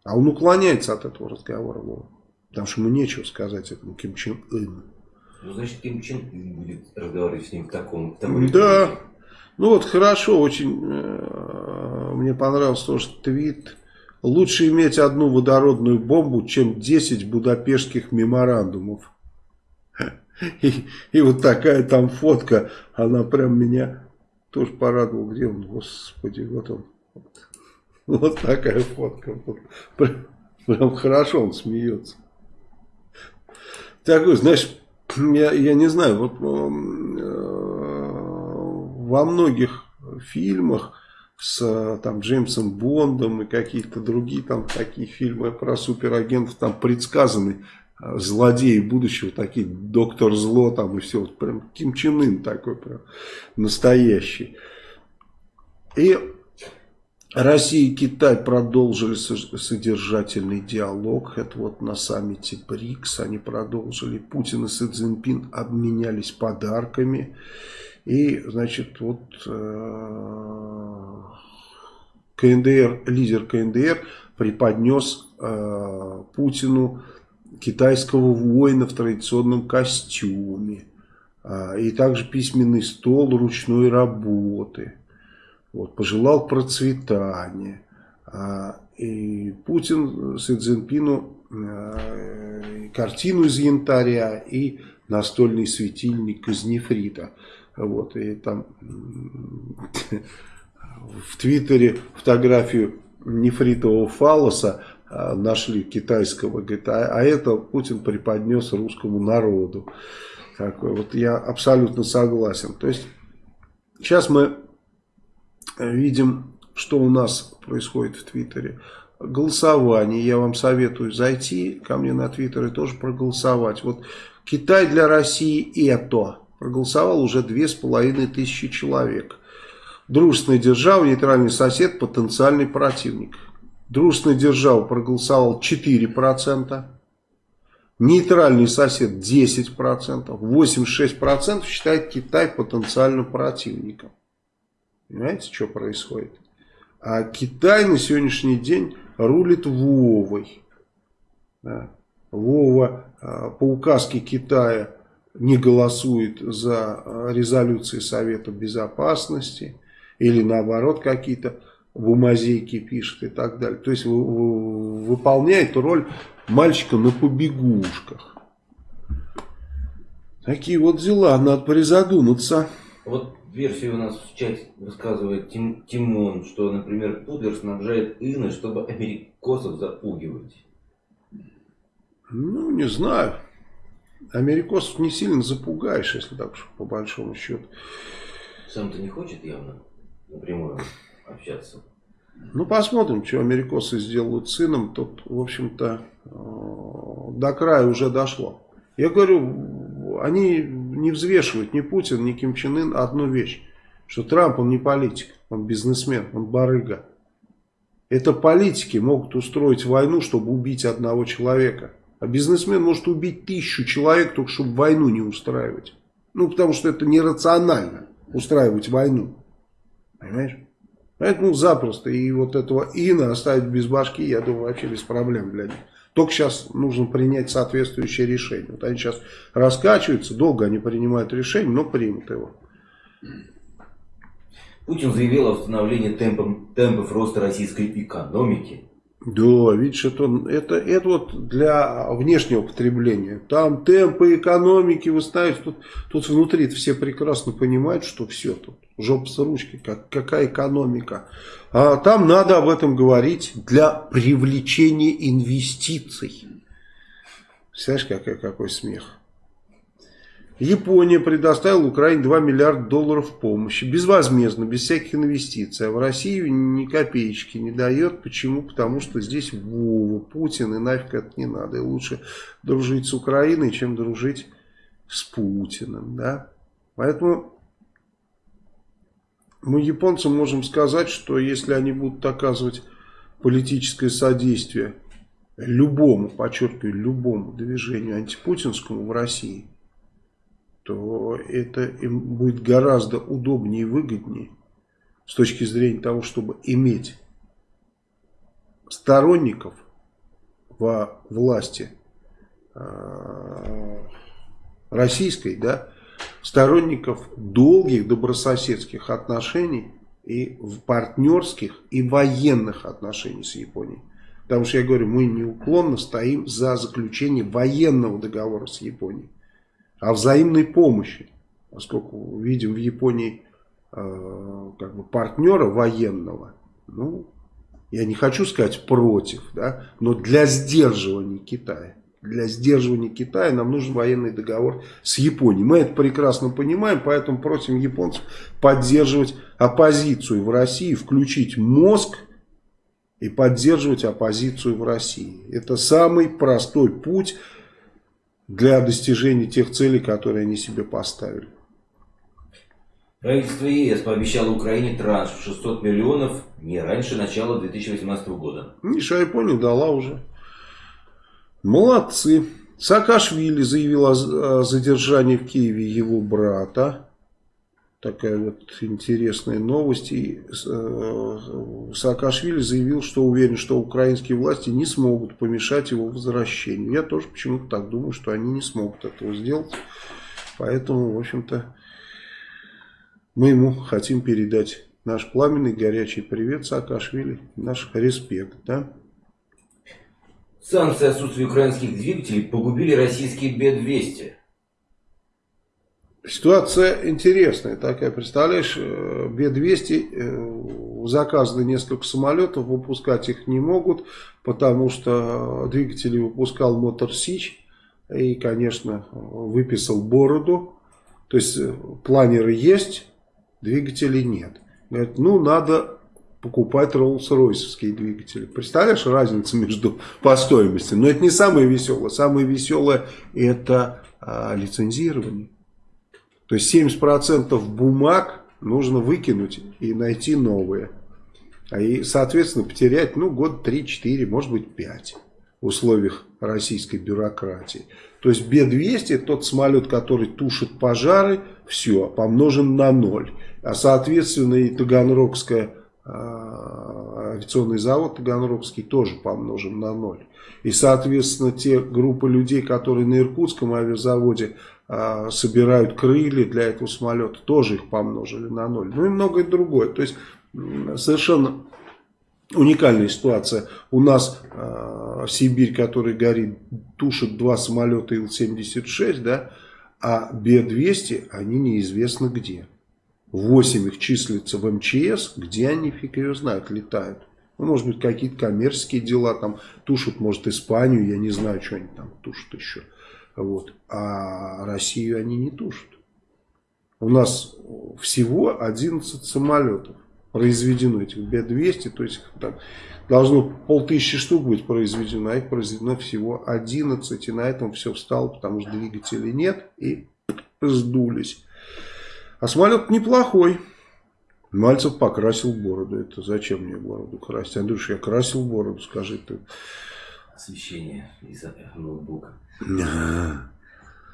А он уклоняется от этого разговора. Потому что ему нечего сказать этому Ким Чен Ыну. Ну, значит, Ким Чен Ын будет разговаривать с ним в таком... В таком да. Ну вот хорошо, очень э, мне понравился тоже твит Лучше иметь одну водородную бомбу, чем 10 будапештских меморандумов. И, и вот такая там фотка, она прям меня тоже порадовал, где он, господи, вот он. Вот такая фотка. Прям, прям хорошо он смеется. Такой, знаешь, я, я не знаю, вот э, во многих фильмах с там Джеймсом Бондом и какие-то другие там такие фильмы про суперагентов там предсказаны э, злодеи будущего, такие доктор зло там и все, вот прям Ким Чен Ын такой прям настоящий. И Россия и Китай продолжили содержательный диалог. Это вот на саммите БРИКС они продолжили. Путин и Си Цзиньпин обменялись подарками. И, значит, вот э, КНДР, лидер КНДР преподнес э, Путину китайского воина в традиционном костюме. Э, и также письменный стол ручной работы. Вот, пожелал процветания. Э, и Путин Си Цзиньпину э, картину из янтаря и настольный светильник из нефрита. Вот, и там в Твиттере фотографию нефритового фалоса а, нашли китайского, говорит, а, а это Путин преподнес русскому народу. Такой. Вот я абсолютно согласен. То есть сейчас мы видим, что у нас происходит в Твиттере. Голосование. Я вам советую зайти ко мне на Твиттер и тоже проголосовать. Вот Китай для России это проголосовал уже две с половиной тысячи человек. Дружественная держава, нейтральный сосед, потенциальный противник. Дружественная держава проголосовал 4%. Нейтральный сосед 10%. 86% считает Китай потенциальным противником. Понимаете, что происходит? А Китай на сегодняшний день рулит Вовой. Да. Вова а, по указке Китая не голосует за э, резолюции Совета Безопасности или наоборот какие-то бумазейки пишет и так далее. То есть выполняет роль мальчика на побегушках. Такие вот дела, надо призадуматься. Вот версию у нас в чате высказывает Тим, Тимон, что, например, Пудлер снабжает Инны, чтобы америкосов запугивать. Ну, не знаю. Америкосов не сильно запугаешь, если так уж по большому счету. Сам-то не хочет явно напрямую общаться. Ну, посмотрим, что америкосы сделают сыном. Тут, в общем-то, э, до края уже дошло. Я говорю, они не взвешивают ни Путин, ни Ким Чен Ын одну вещь. Что Трамп, он не политик, он бизнесмен, он барыга. Это политики могут устроить войну, чтобы убить одного человека. А бизнесмен может убить тысячу человек, только чтобы войну не устраивать. Ну, потому что это нерационально устраивать войну. Понимаешь? Поэтому запросто. И вот этого Ина оставить без башки, я думаю, вообще без проблем них. Только сейчас нужно принять соответствующее решение. Вот они сейчас раскачиваются, долго они принимают решение, но примут его. Путин заявил о восстановлении темпов, темпов роста российской экономики да, видишь, это, это, это вот для внешнего потребления. Там темпы экономики вы ставите, тут, тут внутри все прекрасно понимают, что все тут, жопа с ручки, как, какая экономика. А там надо об этом говорить для привлечения инвестиций. Представляешь, какой, какой смех. Япония предоставила Украине 2 миллиарда долларов помощи. Безвозмездно, без всяких инвестиций. А в Россию ни копеечки не дает. Почему? Потому что здесь Вова, Путин, и нафиг это не надо. И лучше дружить с Украиной, чем дружить с Путиным. Да? Поэтому мы японцам можем сказать, что если они будут оказывать политическое содействие любому, подчеркиваю, любому движению антипутинскому в России – то это им будет гораздо удобнее и выгоднее с точки зрения того, чтобы иметь сторонников во власти э, российской, да, сторонников долгих добрососедских отношений и в партнерских и военных отношений с Японией. Потому что я говорю, мы неуклонно стоим за заключение военного договора с Японией о взаимной помощи. Поскольку видим в Японии э, как бы партнера военного, ну, я не хочу сказать против, да, но для сдерживания Китая. Для сдерживания Китая нам нужен военный договор с Японией. Мы это прекрасно понимаем, поэтому просим японцев поддерживать оппозицию в России, включить мозг и поддерживать оппозицию в России. Это самый простой путь для достижения тех целей, которые они себе поставили. Правительство ЕС пообещало Украине транш в 600 миллионов не раньше начала 2018 года. Миша Япония дала уже. Молодцы. Саакашвили заявил о задержании в Киеве его брата. Такая вот интересная новость. И э, Саакашвили заявил, что уверен, что украинские власти не смогут помешать его возвращению. Я тоже почему-то так думаю, что они не смогут этого сделать. Поэтому, в общем-то, мы ему хотим передать наш пламенный горячий привет Саакашвили, наш респект. Да? Санкции отсутствия украинских двигателей погубили российские Б-200. Ситуация интересная такая. Представляешь, э, Б-200 э, заказаны несколько самолетов, выпускать их не могут, потому что двигатели выпускал Мотор Сич и, конечно, выписал бороду. То есть э, планеры есть, двигателей нет. Говорят, ну надо покупать Роллс-Ройсовские двигатели. Представляешь разницу между по стоимости? Но это не самое веселое. Самое веселое это а, лицензирование. То есть 70% бумаг нужно выкинуть и найти новые. А и, соответственно, потерять ну, год 3-4, может быть 5 в условиях российской бюрократии. То есть Б-200 тот самолет, который тушит пожары, все, помножен на ноль. А соответственно и Таганрогская а, авиационный завод Таганрогский тоже помножен на ноль. И соответственно те группы людей, которые на Иркутском авиазаводе собирают крылья для этого самолета, тоже их помножили на ноль. Ну и многое другое. То есть совершенно уникальная ситуация. У нас э, Сибирь, который горит, тушит два самолета Ил-76, да, а Б-200, они неизвестно где. 8 их числится в МЧС, где они, фиг ее знают, летают. Ну, может быть, какие-то коммерческие дела там тушат, может, Испанию, я не знаю, что они там тушат еще. Вот. А Россию они не тушат. У нас всего 11 самолетов произведено, этих Б-200, то есть там должно полтысячи штук быть произведено, а их произведено всего 11, и на этом все встало, потому что двигателей нет, и сдулись. А самолет неплохой. Мальцев покрасил бороду. Это зачем мне бороду красить? Андрюша, я красил бороду, скажи ты. Освещение из ноутбука.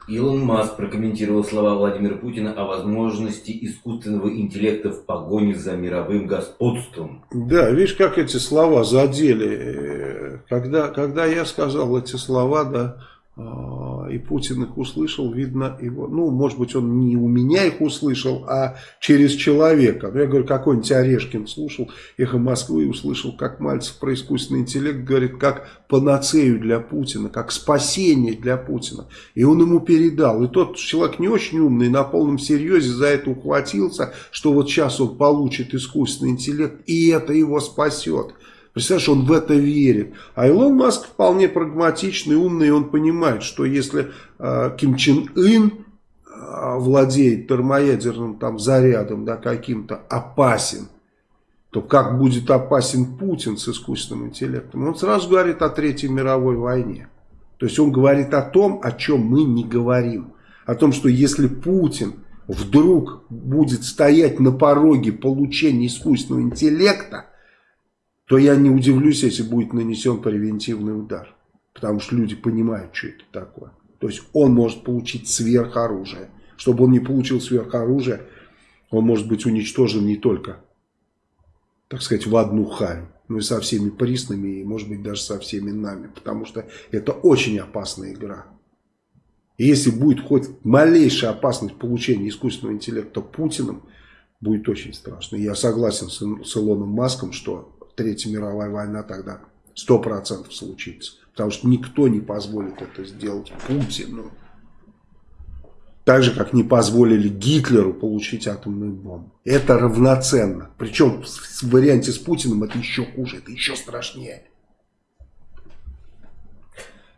Илон Маск прокомментировал слова Владимира Путина о возможности искусственного интеллекта в погоне за мировым господством. Да, видишь, как эти слова задели. Когда, когда я сказал эти слова, да, и Путин их услышал, видно его, ну, может быть, он не у меня их услышал, а через человека. Ну, я говорю, какой-нибудь Орешкин слушал «Эхо Москвы» и услышал, как Мальцев про искусственный интеллект говорит, как панацею для Путина, как спасение для Путина. И он ему передал. И тот человек не очень умный, на полном серьезе за это ухватился, что вот сейчас он получит искусственный интеллект, и это его спасет. Представляешь, он в это верит. А Илон Маск вполне прагматичный, умный, и он понимает, что если э, Ким Чен Ын э, владеет термоядерным там зарядом, да, каким-то опасен, то как будет опасен Путин с искусственным интеллектом? Он сразу говорит о Третьей мировой войне. То есть он говорит о том, о чем мы не говорим. О том, что если Путин вдруг будет стоять на пороге получения искусственного интеллекта, то я не удивлюсь, если будет нанесен превентивный удар. Потому что люди понимают, что это такое. То есть он может получить сверхоружие. Чтобы он не получил сверхоружие, он может быть уничтожен не только, так сказать, в одну харю, но и со всеми приснами, и может быть даже со всеми нами. Потому что это очень опасная игра. И если будет хоть малейшая опасность получения искусственного интеллекта Путиным, будет очень страшно. Я согласен с, с Илоном Маском, что Третья мировая война тогда сто процентов случится. Потому что никто не позволит это сделать Путину. Так же, как не позволили Гитлеру получить атомную бомбу. Это равноценно. Причем в варианте с Путиным это еще хуже, это еще страшнее.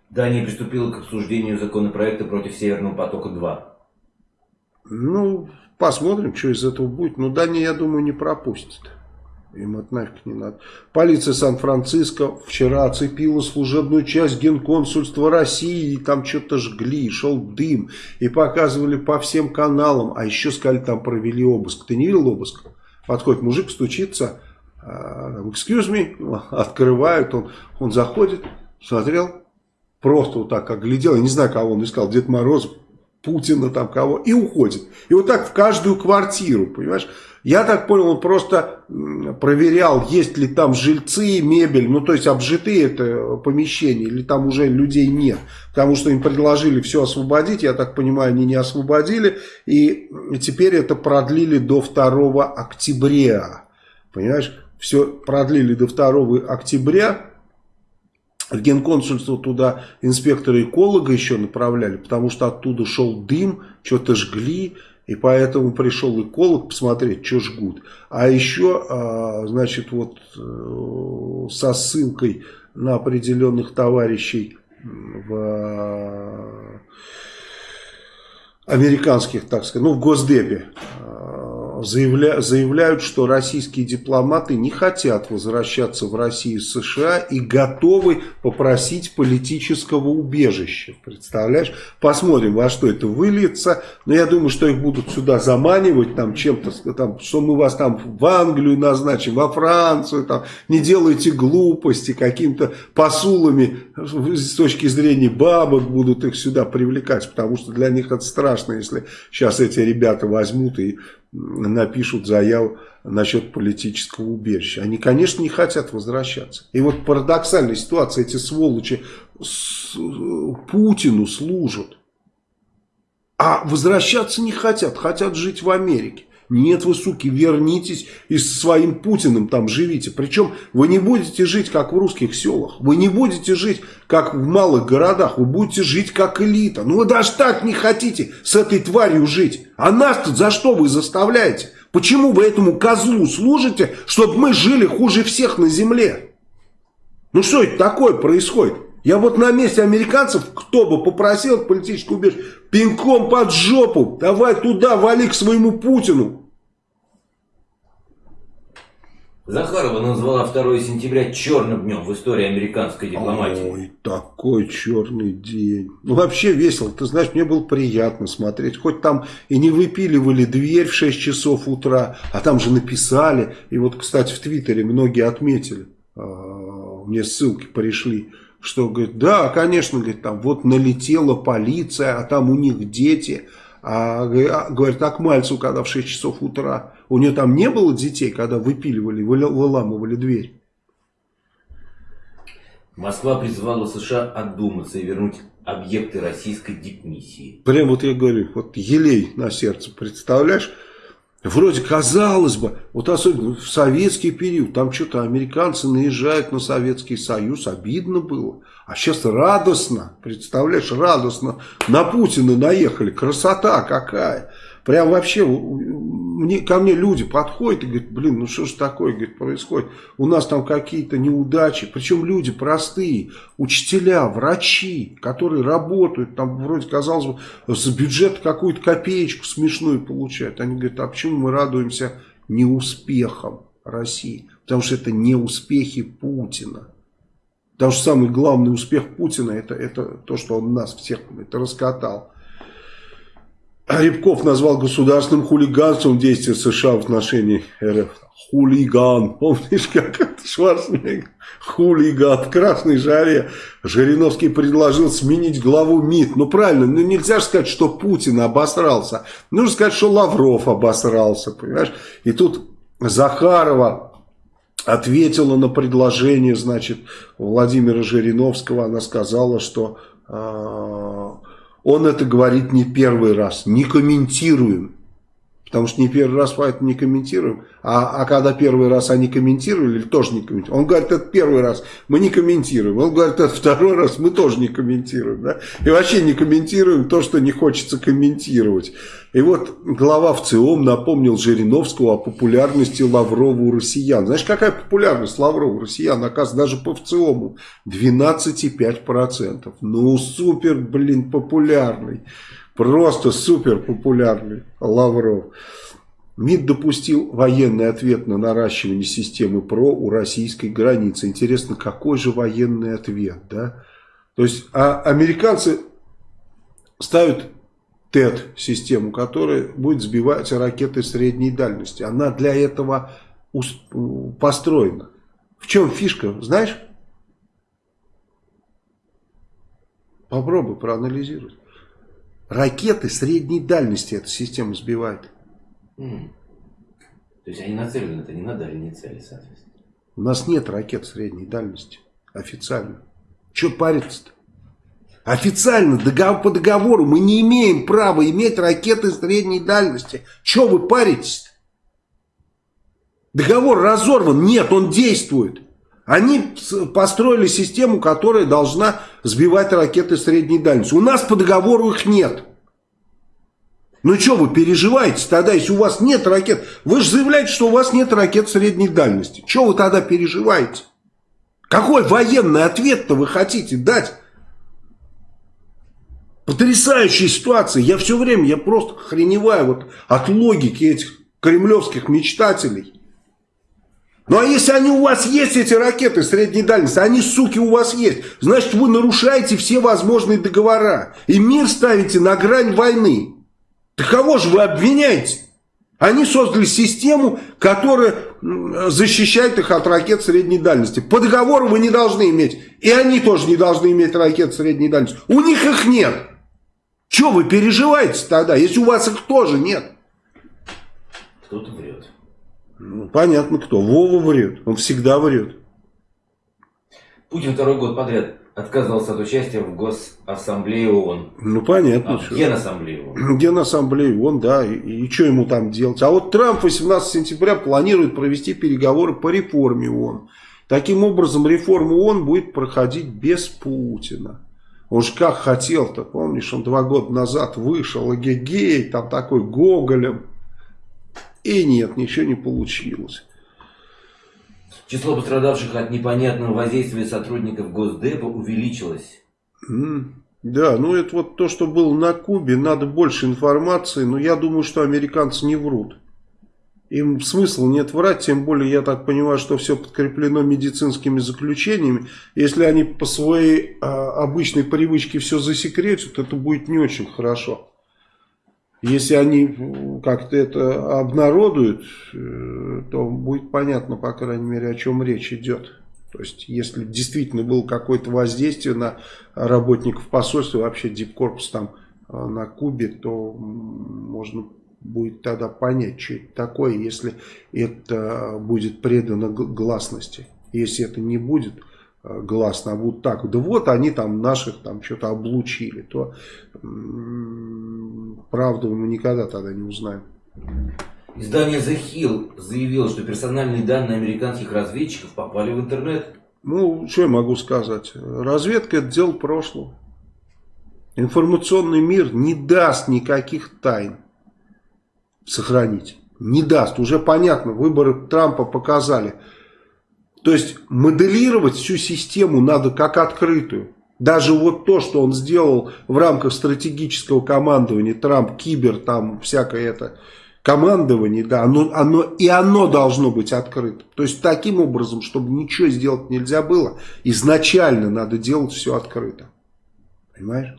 Дания приступила к обсуждению законопроекта против Северного потока-2. Ну, посмотрим, что из этого будет. Но Дания, я думаю, не пропустит. Им это нафиг не надо. Полиция Сан-Франциско вчера оцепила служебную часть генконсульства России. И там что-то жгли, шел дым. И показывали по всем каналам. А еще сказали, там провели обыск. Ты не видел обыск? Подходит мужик, стучится. А, excuse me. Открывают. Он, он заходит, смотрел. Просто вот так оглядел. Я не знаю, кого он искал. Дед Мороз, Путина там кого. И уходит. И вот так в каждую квартиру, понимаешь? Я так понял, он просто проверял, есть ли там жильцы, мебель, ну то есть обжитые это помещения, или там уже людей нет. Потому что им предложили все освободить, я так понимаю, они не освободили. И теперь это продлили до 2 октября. Понимаешь, все продлили до 2 октября. В генконсульство туда инспектора-эколога еще направляли, потому что оттуда шел дым, что-то жгли. И поэтому пришел эколог посмотреть, что жгут. А еще, а, значит, вот э, со ссылкой на определенных товарищей в американских, так сказать, ну в Госдепе заявля, заявляют, что российские дипломаты не хотят возвращаться в Россию и США и готовы попросить политического убежища. Представляешь? Посмотрим, во что это выльется. Но я думаю, что их будут сюда заманивать там чем-то, там, что мы вас там в Англию назначим, во Францию, там, не делайте глупости, каким-то посулами с точки зрения бабок будут их сюда привлекать, потому что для них это страшно, если сейчас эти ребята возьмут и напишут заяву насчет политического убежища. Они, конечно, не хотят возвращаться. И вот парадоксальная ситуация, эти сволочи с, Путину служат, а возвращаться не хотят, хотят жить в Америке. Нет, вы, суки, вернитесь и со своим Путиным там живите. Причем вы не будете жить, как в русских селах. Вы не будете жить, как в малых городах. Вы будете жить, как элита. Ну вы даже так не хотите с этой тварью жить. А нас тут за что вы заставляете? Почему вы этому козлу служите, чтобы мы жили хуже всех на земле? Ну что это такое происходит? Я вот на месте американцев, кто бы попросил политическую убежище, пинком под жопу, давай туда, вали к своему Путину. Захарова назвала 2 сентября черным днем в истории американской дипломатии. Ой, такой черный день. Ну, вообще весело. Ты знаешь, мне было приятно смотреть. Хоть там и не выпиливали дверь в 6 часов утра, а там же написали. И вот, кстати, в Твиттере многие отметили. А, мне ссылки пришли что, говорит, да, конечно, говорит, там вот налетела полиция, а там у них дети. А, а говорит, а к Мальцу, когда в 6 часов утра, у нее там не было детей, когда выпиливали, выламывали дверь? Москва призвала США отдуматься и вернуть объекты российской дипмиссии. Прям вот я говорю, вот елей на сердце, представляешь? Вроде казалось бы, вот особенно в советский период, там что-то американцы наезжают на Советский Союз, обидно было. А сейчас радостно, представляешь, радостно на Путина наехали, красота какая. Прям вообще, мне, ко мне люди подходят и говорят, блин, ну что ж такое говорит, происходит? У нас там какие-то неудачи, причем люди простые, учителя, врачи, которые работают, там вроде, казалось бы, за бюджет какую-то копеечку смешную получают. Они говорят, а почему мы радуемся неуспехам России? Потому что это не успехи Путина. Потому что самый главный успех Путина это, это то, что он нас всех это раскатал. Рябков назвал государственным хулиганством действия США в отношении РФ. Хулиган. Помнишь, как это Шварценеггер? Хулиган. Красной жаре Жириновский предложил сменить главу МИД. Ну, правильно, ну нельзя же сказать, что Путин обосрался. Нужно сказать, что Лавров обосрался, понимаешь? И тут Захарова ответила на предложение, значит, Владимира Жириновского. Она сказала, что... Э он это говорит не первый раз. Не комментируем. Потому что не первый раз поэтому не комментируем. А, а когда первый раз они комментировали, тоже не комментируем. Он говорит, это первый раз, мы не комментируем. Он говорит, это второй раз, мы тоже не комментируем. Да? И вообще не комментируем то, что не хочется комментировать. И вот глава ВЦИОМ напомнил Жириновскому о популярности Лаврова у россиян. Знаешь, какая популярность Лаврова у россиян? Оказывается, даже по ВЦИОМу 12,5%. Ну, супер, блин, популярный. Просто супер популярный Лавров. МИД допустил военный ответ на наращивание системы ПРО у российской границы. Интересно, какой же военный ответ, да? То есть, а американцы ставят ТЭТ-систему, которая будет сбивать ракеты средней дальности. Она для этого построена. В чем фишка, знаешь? Попробуй проанализировать. Ракеты средней дальности эта система сбивает. Mm. То есть они нацелены, это не на дальние цели, соответственно. У нас нет ракет средней дальности. Официально. Че париться-то? Официально, договор, по договору, мы не имеем права иметь ракеты средней дальности. Че вы паритесь -то? Договор разорван. Нет, он действует. Они построили систему, которая должна сбивать ракеты средней дальности. У нас по договору их нет. Ну что вы переживаете тогда, если у вас нет ракет? Вы же заявляете, что у вас нет ракет средней дальности. Что вы тогда переживаете? Какой военный ответ-то вы хотите дать? Потрясающая ситуация. Я все время, я просто хреневаю вот от логики этих кремлевских мечтателей. Ну а если они у вас есть, эти ракеты средней дальности, они, суки, у вас есть, значит вы нарушаете все возможные договора. И мир ставите на грань войны. Так кого же вы обвиняете? Они создали систему, которая защищает их от ракет средней дальности. По договору вы не должны иметь. И они тоже не должны иметь ракет средней дальности. У них их нет. Чего вы переживаете тогда, если у вас их тоже нет? Кто-то врет. Ну, понятно кто. Вова врет. Он всегда врет. Путин второй год подряд отказывался от участия в Госассамблее ООН. Ну, понятно. А, Генассамблее ООН. Генассамблее ООН, да. И, и что ему там делать? А вот Трамп 18 сентября планирует провести переговоры по реформе ООН. Таким образом, реформа ООН будет проходить без Путина. Он же как хотел-то, помнишь, он два года назад вышел, эгегей, там такой Гоголем. И нет, ничего не получилось. Число пострадавших от непонятного воздействия сотрудников Госдепа увеличилось. Mm, да, ну это вот то, что было на Кубе, надо больше информации, но я думаю, что американцы не врут. Им смысла нет врать, тем более я так понимаю, что все подкреплено медицинскими заключениями. Если они по своей а, обычной привычке все засекретят, это будет не очень хорошо. Если они как-то это обнародуют, э, то будет понятно, по крайней мере, о чем речь идет. То есть, если действительно было какое-то воздействие на работников посольства, вообще Дипкорпус там э, на Кубе, то можно будет тогда понять, что это такое, если это будет предано гласности. Если это не будет, Гласно, будут так, да вот они там наших там что-то облучили, то правду мы никогда тогда не узнаем. Издание The Hill заявило, что персональные данные американских разведчиков попали в интернет. Ну, что я могу сказать? Разведка это дело прошлого. Информационный мир не даст никаких тайн сохранить. Не даст. Уже понятно, выборы Трампа показали – то есть моделировать всю систему надо как открытую. Даже вот то, что он сделал в рамках стратегического командования, Трамп, Кибер, там всякое это командование, да, оно, оно, и оно должно быть открыто. То есть таким образом, чтобы ничего сделать нельзя было, изначально надо делать все открыто. Понимаешь?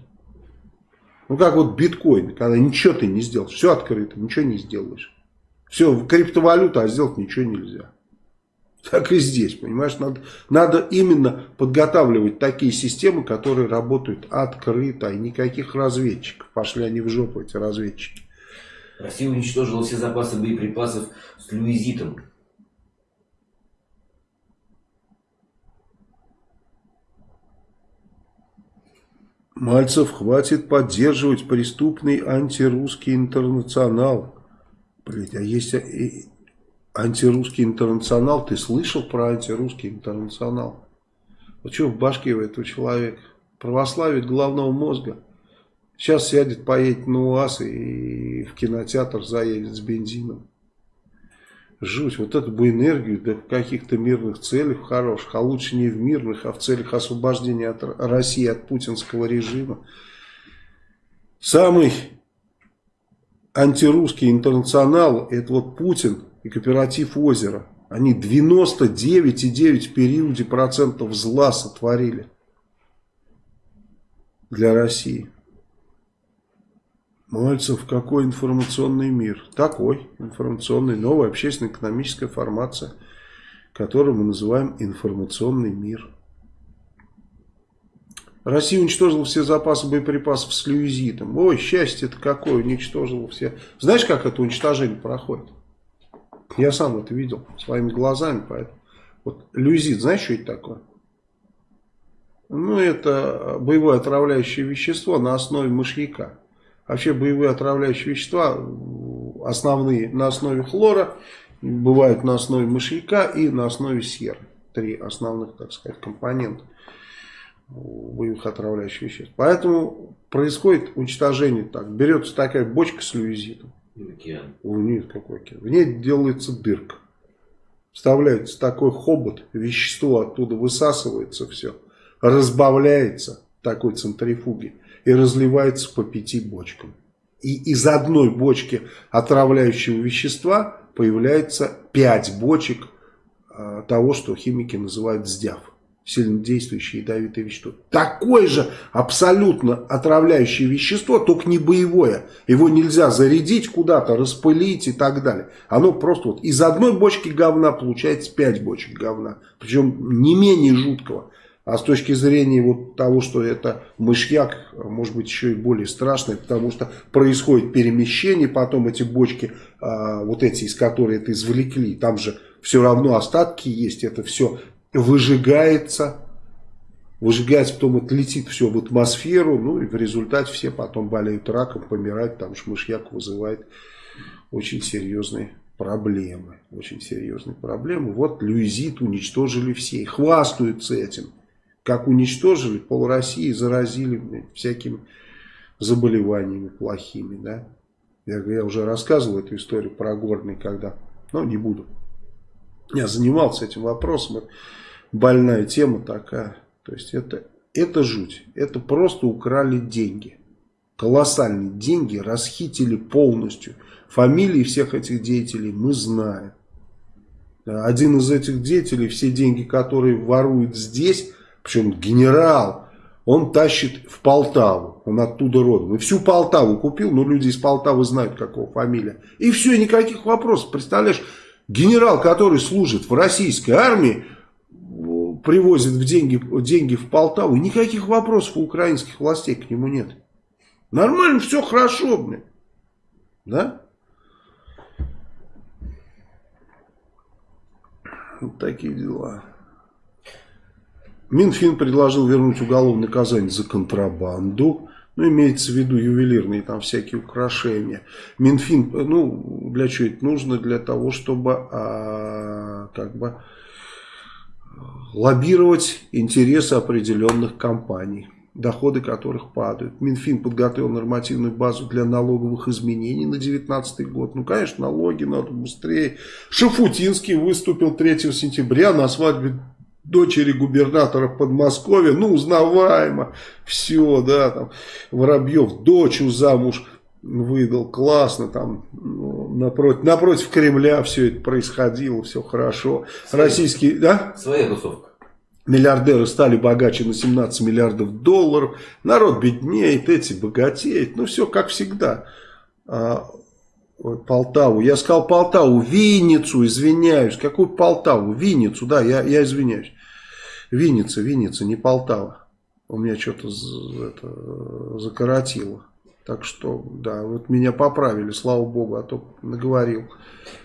Ну как вот биткоин, когда ничего ты не сделал, все открыто, ничего не сделаешь. Все, криптовалюта, а сделать ничего нельзя. Так и здесь, понимаешь, надо, надо именно подготавливать такие системы, которые работают открыто, и никаких разведчиков. Пошли они в жопу, эти разведчики. Россия уничтожила все запасы боеприпасов с люизитом. Мальцев, хватит поддерживать преступный антирусский интернационал. Блять, а есть и антирусский интернационал. Ты слышал про антирусский интернационал? Вот что в башке у этого человека? Православие головного мозга. Сейчас сядет, поедет на УАЗ и в кинотеатр заедет с бензином. Жуть, вот эту бы энергию для каких-то мирных целей хороших, а лучше не в мирных, а в целях освобождения от России от путинского режима. Самый антирусский интернационал, это вот Путин и кооператив озера. Они 99,9 в периоде процентов зла сотворили для России. Мальцев, какой информационный мир? Такой информационный, новая общественно-экономическая формация, которую мы называем информационный мир. Россия уничтожила все запасы боеприпасов с люизитом. Ой, счастье-то какое, уничтожила все. Знаешь, как это уничтожение проходит? Я сам это видел своими глазами, поэтому. Вот люизит, знаешь, что это такое? Ну, это боевое отравляющее вещество на основе мышьяка. Вообще боевые отравляющие вещества основные на основе хлора, бывают на основе мышьяка и на основе серы. Три основных, так сказать, компонента боевых отравляющих веществ. Поэтому происходит уничтожение так. Берется такая бочка с люизитом. Океан. нет, какой океан. В ней делается дырка. Вставляется такой хобот, вещество оттуда высасывается все, разбавляется такой центрифуги и разливается по пяти бочкам. И из одной бочки отравляющего вещества появляется пять бочек э, того, что химики называют сдяв. Сильнодействующее ядовитое вещество. Такое же абсолютно отравляющее вещество, только не боевое. Его нельзя зарядить куда-то, распылить и так далее. Оно просто вот из одной бочки говна получается пять бочек говна. Причем не менее жуткого. А с точки зрения вот того, что это мышьяк, может быть еще и более страшное, потому что происходит перемещение, потом эти бочки, а, вот эти, из которых это извлекли, там же все равно остатки есть, это все выжигается, выжигается, потом это летит все в атмосферу, ну и в результате все потом болеют раком, помирают, потому что мышьяк вызывает очень серьезные проблемы. Очень серьезные проблемы. Вот Люизит уничтожили все и хвастаются этим как уничтожили, пол России заразили всякими заболеваниями плохими, да. Я, я уже рассказывал эту историю про горный, когда, но не буду. Я занимался этим вопросом, больная тема такая. То есть это, это жуть, это просто украли деньги. Колоссальные деньги расхитили полностью. Фамилии всех этих деятелей мы знаем. Один из этих деятелей, все деньги, которые воруют здесь, причем генерал, он тащит в Полтаву, он оттуда родом. И всю Полтаву купил, но люди из Полтавы знают, какого фамилия. И все, никаких вопросов. Представляешь, генерал, который служит в российской армии, привозит в деньги, деньги в Полтаву, никаких вопросов у украинских властей к нему нет. Нормально, все хорошо, блин. Да? Вот такие дела. Минфин предложил вернуть уголовное наказание за контрабанду. Ну, имеется в виду ювелирные там всякие украшения. Минфин, ну, для чего это нужно? Для того, чтобы, а, как бы, лоббировать интересы определенных компаний, доходы которых падают. Минфин подготовил нормативную базу для налоговых изменений на 2019 год. Ну, конечно, налоги надо быстрее. Шафутинский выступил 3 сентября на свадьбе дочери губернатора Подмосковья, ну, узнаваемо, все, да, там, Воробьев дочь замуж выдал, классно, там, ну, напротив, напротив Кремля все это происходило, все хорошо. Своя, Российские, да? Своя тусовка. Миллиардеры стали богаче на 17 миллиардов долларов, народ беднеет, эти богатеют, ну, все как всегда. А, Полтаву. Я сказал Полтаву, Винницу, извиняюсь. Какую Полтаву? Винницу, да, я, я извиняюсь. Винница, Винница, не Полтава. У меня что-то закоротило. Так что, да, вот меня поправили, слава богу, а то наговорил.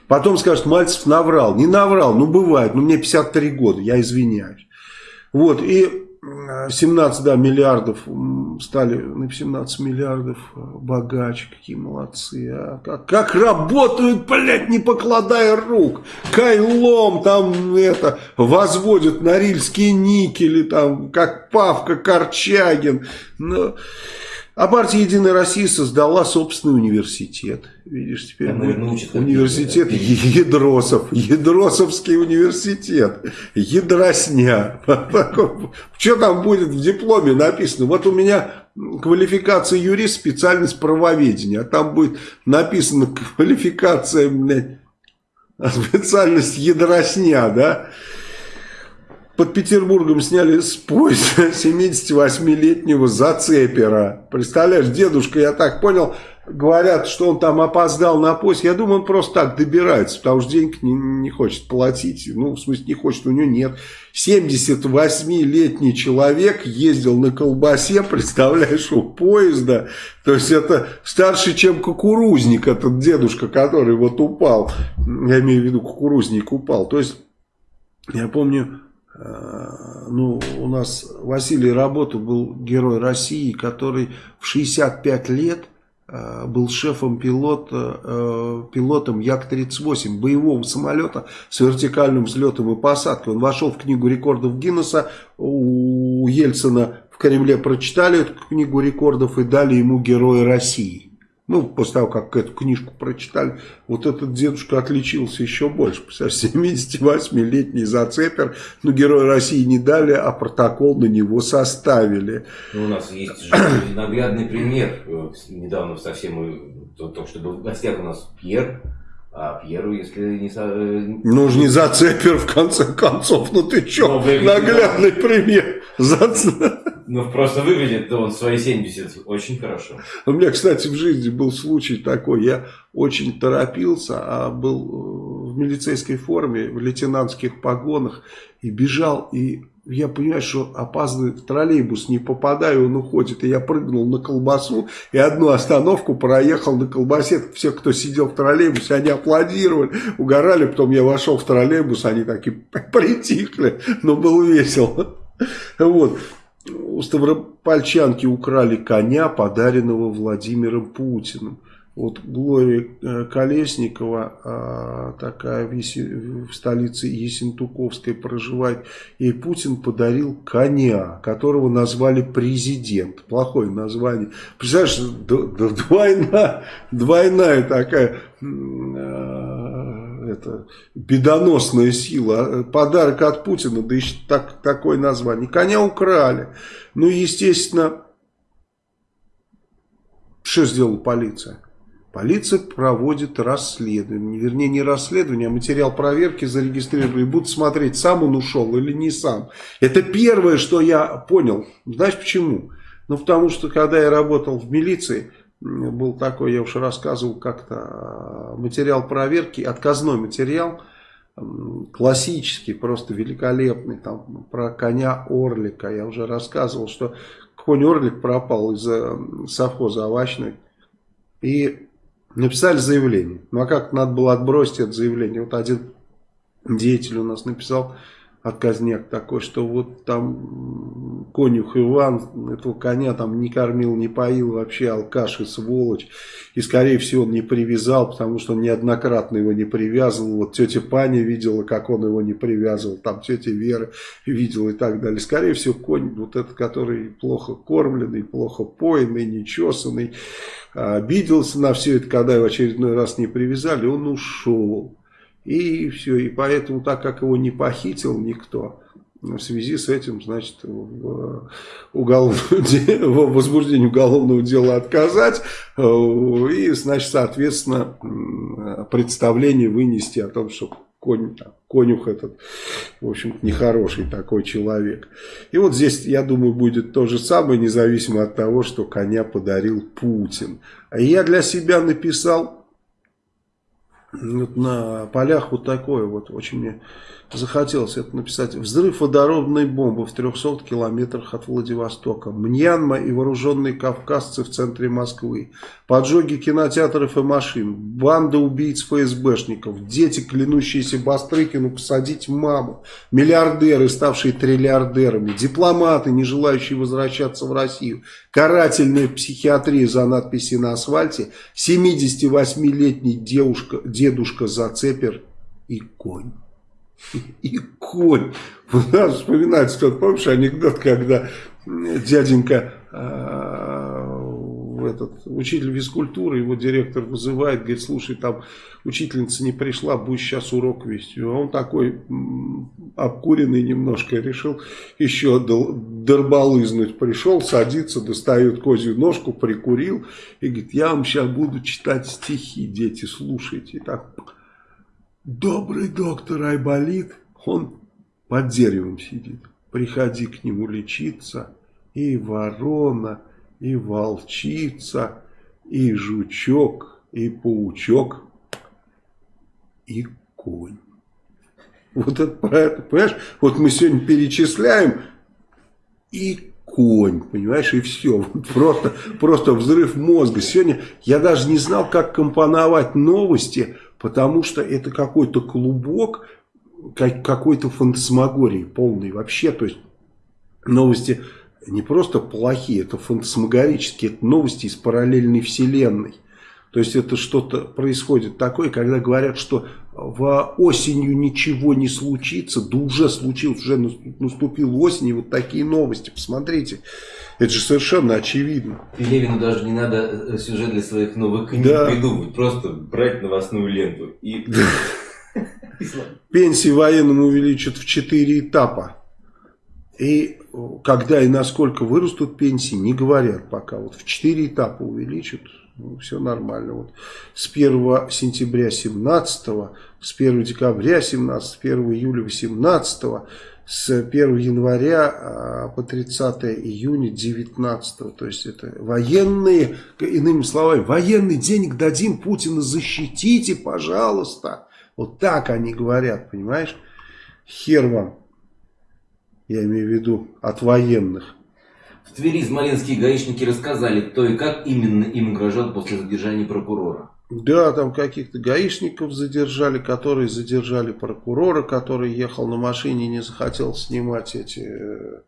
Потом скажут, Мальцев наврал. Не наврал, ну бывает, ну мне 53 года, я извиняюсь. Вот, и 17 да, миллиардов стали на 17 миллиардов э, богаче. Какие молодцы. А? Как, как работают, блядь, не покладая рук. Кайлом там это возводят норильские никели, там, как Павка Корчагин. Но... А партия «Единая Россия» создала собственный университет. Видишь, теперь Там будет университет какие-то, Ядросов. Ядросовский университет. Ядросня. Что там будет в дипломе написано? Вот у меня квалификация юрист, специальность правоведения. А там будет написано квалификация, блядь, специальность ядросня, да? Под Петербургом сняли с поезда 78-летнего зацепера. Представляешь, дедушка, я так понял, говорят, что он там опоздал на поезд. Я думаю, он просто так добирается, потому что денег не, не хочет платить. Ну, в смысле, не хочет, у него нет. 78-летний человек ездил на колбасе, представляешь, у поезда. То есть это старше, чем кукурузник, этот дедушка, который вот упал. Я имею в виду, кукурузник упал. То есть, я помню ну, у нас Василий Работа был герой России, который в 65 лет э, был шефом пилота, э, пилотом Як-38, боевого самолета с вертикальным взлетом и посадкой. Он вошел в книгу рекордов Гиннесса, у Ельцина в Кремле прочитали эту книгу рекордов и дали ему Героя России. Ну, после того, как эту книжку прочитали, вот этот дедушка отличился еще больше. 78-летний зацепер, ну, Герой России не дали, а протокол на него составили. Ну, у нас есть же наглядный пример. Недавно совсем, только что был в гостях у нас Пьер, а Пьеру, если не... Ну, же не зацепер, в конце концов. Ну, ты что, наглядный пример. Ну, просто выглядит он свои 70 очень хорошо. У меня, кстати, в жизни был случай такой. Я очень торопился, а был э, в милицейской форме, в лейтенантских погонах. И бежал, и я понимаю, что опаздываю в троллейбус, не попадаю, он уходит. И я прыгнул на колбасу и одну остановку проехал на колбасе. Все, кто сидел в троллейбусе, они аплодировали, угорали. Потом я вошел в троллейбус, они так и притихли. Но было весело. Вот у Ставропольчанки украли коня, подаренного Владимиром Путиным. Вот Глория э, Колесникова, а, такая в столице Есентуковской проживает, ей Путин подарил коня, которого назвали президент. Плохое название. Представляешь, двойная, двойная такая это, бедоносная сила. Подарок от Путина, да еще так, такое название. Коня украли. Ну, естественно, что сделала полиция? Полиция проводит расследование, вернее не расследование, а материал проверки зарегистрировали. Будут смотреть, сам он ушел или не сам. Это первое, что я понял. Знаешь почему? Ну потому что когда я работал в милиции, был такой, я уже рассказывал как-то, материал проверки, отказной материал, классический, просто великолепный, там про коня Орлика. Я уже рассказывал, что конь Орлик пропал из совхоза овощной. И написали заявление. Ну а как надо было отбросить это заявление? Вот один деятель у нас написал отказняк такой, что вот там конюх Иван этого коня там не кормил, не поил, вообще алкаш и сволочь. И скорее всего он не привязал, потому что он неоднократно его не привязывал. Вот тетя Паня видела, как он его не привязывал, там тетя Вера видела и так далее. Скорее всего конь вот этот, который плохо кормленный, плохо поенный, нечесанный, обиделся на все это, когда его очередной раз не привязали, он ушел. И все, и поэтому, так как его не похитил никто, в связи с этим, значит, в, уголовное, в возбуждении уголовного дела отказать э, и, значит, соответственно, представление вынести о том, что конь, конюх этот, в общем нехороший такой человек. И вот здесь, я думаю, будет то же самое, независимо от того, что коня подарил Путин. А я для себя написал вот на полях вот такое вот, очень мне захотелось это написать. Взрыв водородной бомбы в 300 километрах от Владивостока. Мьянма и вооруженные кавказцы в центре Москвы. Поджоги кинотеатров и машин. Банда убийц ФСБшников. Дети, клянущиеся Бастрыкину посадить маму. Миллиардеры, ставшие триллиардерами. Дипломаты, не желающие возвращаться в Россию. Карательная психиатрия за надписи на асфальте. 78-летний девушка, дедушка Зацепер и конь. И конь. Надо вспоминать, что помнишь анекдот, когда дяденька э, этот, учитель физкультуры, его директор вызывает, говорит, слушай, там учительница не пришла, будешь сейчас урок вести. А он такой обкуренный немножко, решил еще дорбалызнуть. Пришел, садится, достает козью ножку, прикурил и говорит, я вам сейчас буду читать стихи, дети, слушайте. И так Добрый доктор Айболит, он под деревом сидит. Приходи к нему лечиться. И ворона, и волчица, и жучок, и паучок, и конь. Вот это понимаешь? Вот мы сегодня перечисляем, и конь, понимаешь, и все. Просто, просто взрыв мозга. Сегодня я даже не знал, как компоновать новости, потому что это какой-то клубок, какой-то фантасмагории полный вообще, то есть новости не просто плохие, это фантасмагорические, это новости из параллельной вселенной. То есть это что-то происходит такое, когда говорят, что в осенью ничего не случится, да уже случилось, уже наступила осень, и вот такие новости, посмотрите. Это же совершенно очевидно. И Левину даже не надо э, сюжет для своих новых книг да. придумывать, просто брать новостную ленту и... Пенсии военным увеличат в 4 этапа. И когда и насколько вырастут пенсии, не говорят пока. Вот в 4 этапа увеличат, все нормально. Вот с 1 сентября 17 с 1 декабря 17 с 1 июля 18 с 1 января а, по 30 июня 19 то есть это военные, иными словами, военный денег дадим, Путина защитите, пожалуйста. Вот так они говорят, понимаешь? Хер вам, я имею в виду, от военных. В Твери смоленские гаишники рассказали, кто и как именно им угрожал после задержания прокурора. Да, там каких-то гаишников задержали, которые задержали прокурора, который ехал на машине и не захотел снимать эти э,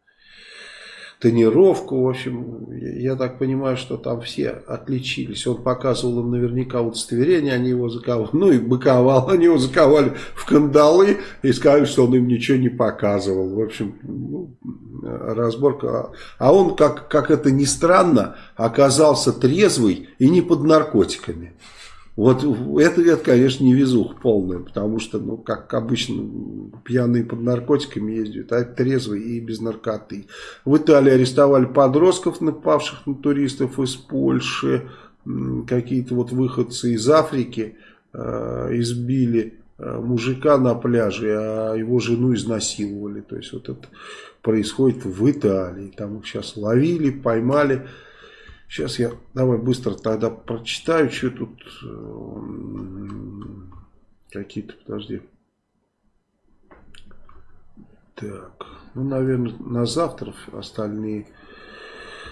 тонировку. В общем, я так понимаю, что там все отличились. Он показывал им наверняка удостоверение, они его заковали, ну и быковал, они его заковали в кандалы и сказали, что он им ничего не показывал. В общем, ну, разборка. А он, как, как это ни странно, оказался трезвый и не под наркотиками. Вот это, это, конечно, не везух полная, потому что, ну, как обычно, пьяные под наркотиками ездят, а трезвые и без наркоты. В Италии арестовали подростков, напавших на туристов из Польши, какие-то вот выходцы из Африки э, избили э, мужика на пляже, а его жену изнасиловали. То есть вот это происходит в Италии. Там их сейчас ловили, поймали. Сейчас я, давай быстро тогда прочитаю, что тут эм, какие-то, подожди. Так, ну, наверное, на завтра остальные,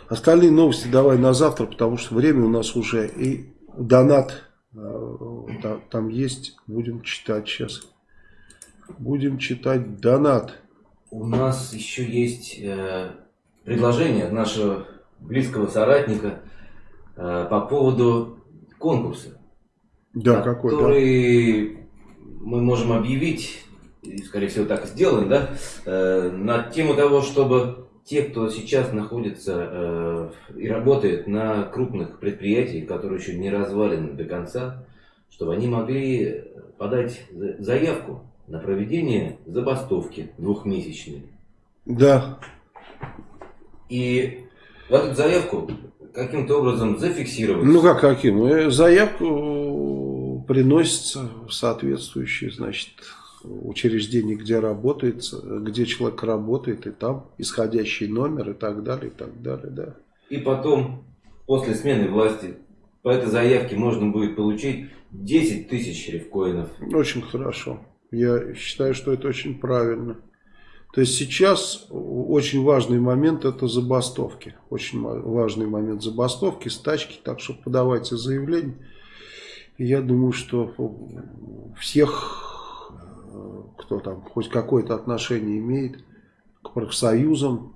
остальные новости давай на завтра, потому что время у нас уже и донат э, там есть, будем читать сейчас. Будем читать донат. У нас еще есть э, предложение нашего близкого соратника э, по поводу конкурса. Да, какой, который да. мы можем объявить, и, скорее всего, так и сделаем, да, э, на тему того, чтобы те, кто сейчас находится э, и работает на крупных предприятиях, которые еще не развалены до конца, чтобы они могли подать заявку на проведение забастовки двухмесячной. Да. И в эту заявку каким-то образом зафиксировать. Ну как каким? Э, заявку приносится в соответствующее, значит, учреждение, где работает, где человек работает, и там исходящий номер и так далее, и так далее, да. И потом, после смены власти, по этой заявке можно будет получить 10 тысяч рифкоинов. Очень хорошо. Я считаю, что это очень правильно. То есть сейчас очень важный момент это забастовки. Очень важный момент забастовки, стачки. Так что подавайте заявление. я думаю, что всех, кто там хоть какое-то отношение имеет к профсоюзам,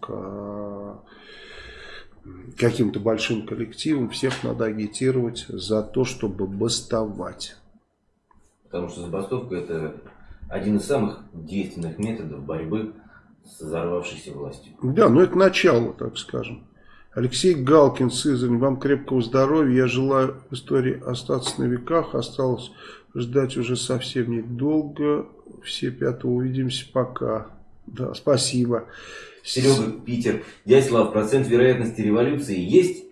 к каким-то большим коллективам, всех надо агитировать за то, чтобы бастовать. Потому что забастовка это один из самых действенных методов борьбы с взорвавшейся властью. Да, но это начало, так скажем. Алексей Галкин, Сызрань, вам крепкого здоровья. Я желаю в истории остаться на веках. Осталось ждать уже совсем недолго. Все пятого увидимся. Пока. Да, спасибо. Серега, Питер. Дядь Слав, процент вероятности революции есть?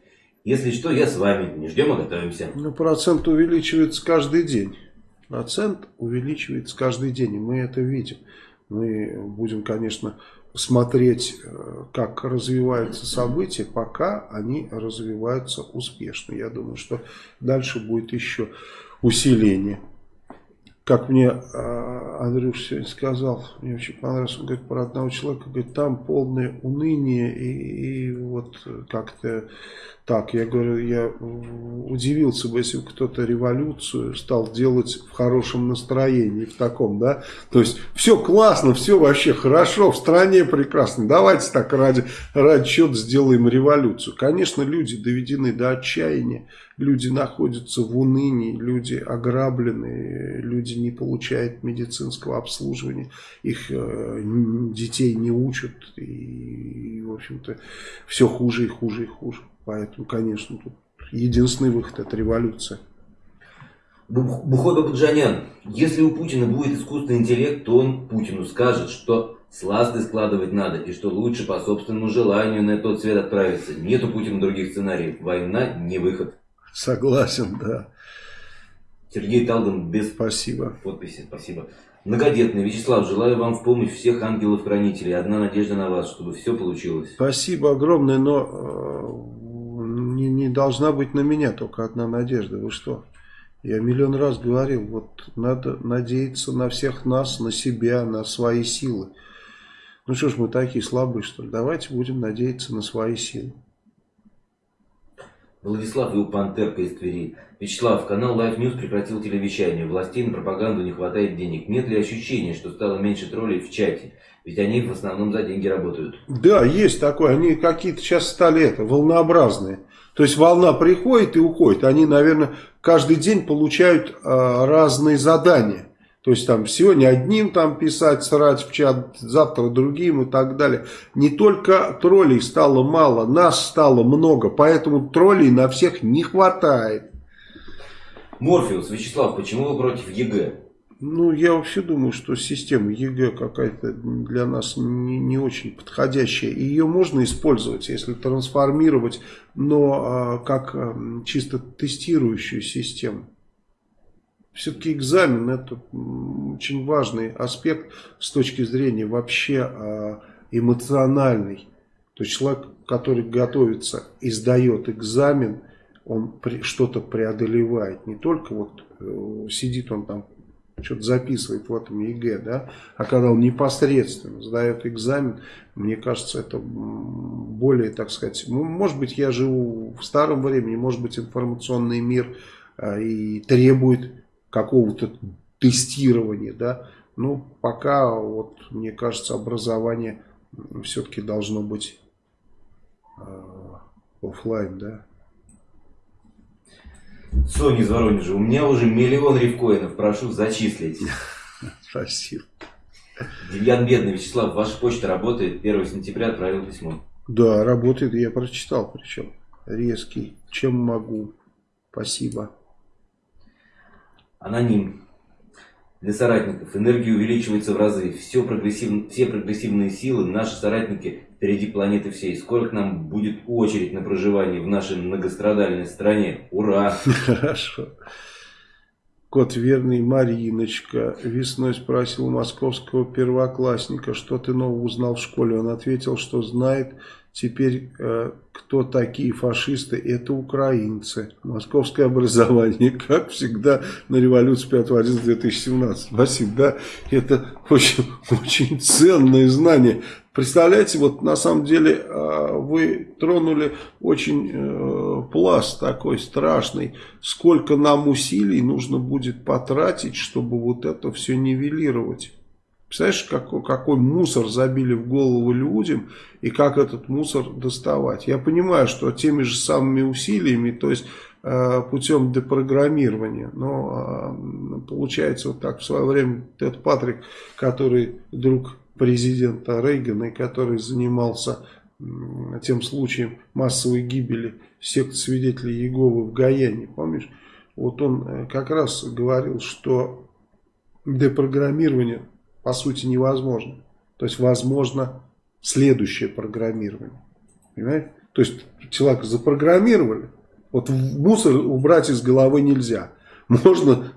Если что, я с вами. Не ждем, а готовимся. Ну, процент увеличивается каждый день. Процент увеличивается каждый день, и мы это видим. Мы будем, конечно, смотреть, э, как развиваются события, пока они развиваются успешно. Я думаю, что дальше будет еще усиление. Как мне э, Андрюш сегодня сказал, мне очень понравилось, он говорит про одного человека, говорит, там полное уныние и, и вот как-то так. Я говорю, я удивился бы, если бы кто-то революцию стал делать в хорошем настроении, в таком, да. То есть все классно, все вообще хорошо, в стране прекрасно. Давайте так ради, ради чего сделаем революцию. Конечно, люди доведены до отчаяния, люди находятся в унынии, люди ограблены, люди не получают медицинского обслуживания, их э, детей не учат и, в общем-то, все хуже и хуже и хуже. Поэтому, конечно, тут единственный выход – это революция. Бухой Бабаджанян, если у Путина будет искусственный интеллект, то он Путину скажет, что сласты складывать надо, и что лучше по собственному желанию на тот свет отправиться. Нет у Путина других сценариев. Война не выход. Согласен, да. Сергей Талган без Спасибо. подписи. Спасибо. Многодетный Вячеслав, желаю вам в помощь всех ангелов-хранителей. Одна надежда на вас, чтобы все получилось. Спасибо огромное, но э, не, не должна быть на меня только одна надежда. Вы что? Я миллион раз говорил, вот надо надеяться на всех нас, на себя, на свои силы. Ну что ж мы такие слабые, что ли? Давайте будем надеяться на свои силы. Владислав Пантерка из Твери. Вячеслав, канал Life News прекратил телевещание. Властей на пропаганду не хватает денег. Нет ли ощущения, что стало меньше троллей в чате? Ведь они в основном за деньги работают. Да, есть такое. Они какие-то сейчас стали это, волнообразные. То есть волна приходит и уходит. Они, наверное, каждый день получают а, разные задания. То есть там сегодня одним там писать, срать в чат, завтра другим и так далее. Не только троллей стало мало, нас стало много, поэтому троллей на всех не хватает. Морфеус, Вячеслав, почему вы против ЕГЭ? Ну, я вообще думаю, что система ЕГЭ какая-то для нас не, не очень подходящая. Ее можно использовать, если трансформировать, но а, как а, чисто тестирующую систему. Все-таки экзамен это очень важный аспект с точки зрения вообще а, эмоциональный. То есть человек, который готовится и сдает экзамен, он что-то преодолевает. Не только вот э, сидит он там что-то записывает в этом ЕГЭ, да, а когда он непосредственно сдает экзамен, мне кажется, это более, так сказать, ну, может быть, я живу в старом времени, может быть, информационный мир а, и требует какого-то тестирования, да, ну, пока, вот, мне кажется, образование все-таки должно быть э, офлайн, да. Соня из Воронежа, у меня уже миллион рифкоинов, прошу зачислить. Спасибо. Демьян Бедный, Вячеслав, ваша почта работает, 1 сентября отправил письмо. Да, работает, я прочитал причем. Резкий, чем могу. Спасибо. Аноним. Для соратников энергия увеличивается в разы. Все, прогрессив... Все прогрессивные силы, наши соратники впереди планеты всей. Скоро к нам будет очередь на проживание в нашей многострадальной стране. Ура! Хорошо. Кот верный Мариночка весной спросил московского первоклассника, что ты нового узнал в школе. Он ответил, что знает теперь, э, кто такие фашисты. Это украинцы. Московское образование, как всегда, на революции 5 11 2017. Спасибо, да, это очень, очень ценное знание. Представляете, вот на самом деле а, вы тронули очень э, пласт такой страшный. Сколько нам усилий нужно будет потратить, чтобы вот это все нивелировать. Представляешь, какой, какой мусор забили в голову людям и как этот мусор доставать. Я понимаю, что теми же самыми усилиями, то есть э, путем депрограммирования. Но э, получается вот так в свое время Тед Патрик, который друг президента Рейгана, который занимался тем случаем массовой гибели сект свидетелей Иеговы в Гаяне, помнишь? Вот он э, как раз говорил, что депрограммирование по сути невозможно. То есть возможно следующее программирование. Понимаете? То есть человека запрограммировали, вот мусор убрать из головы нельзя. Можно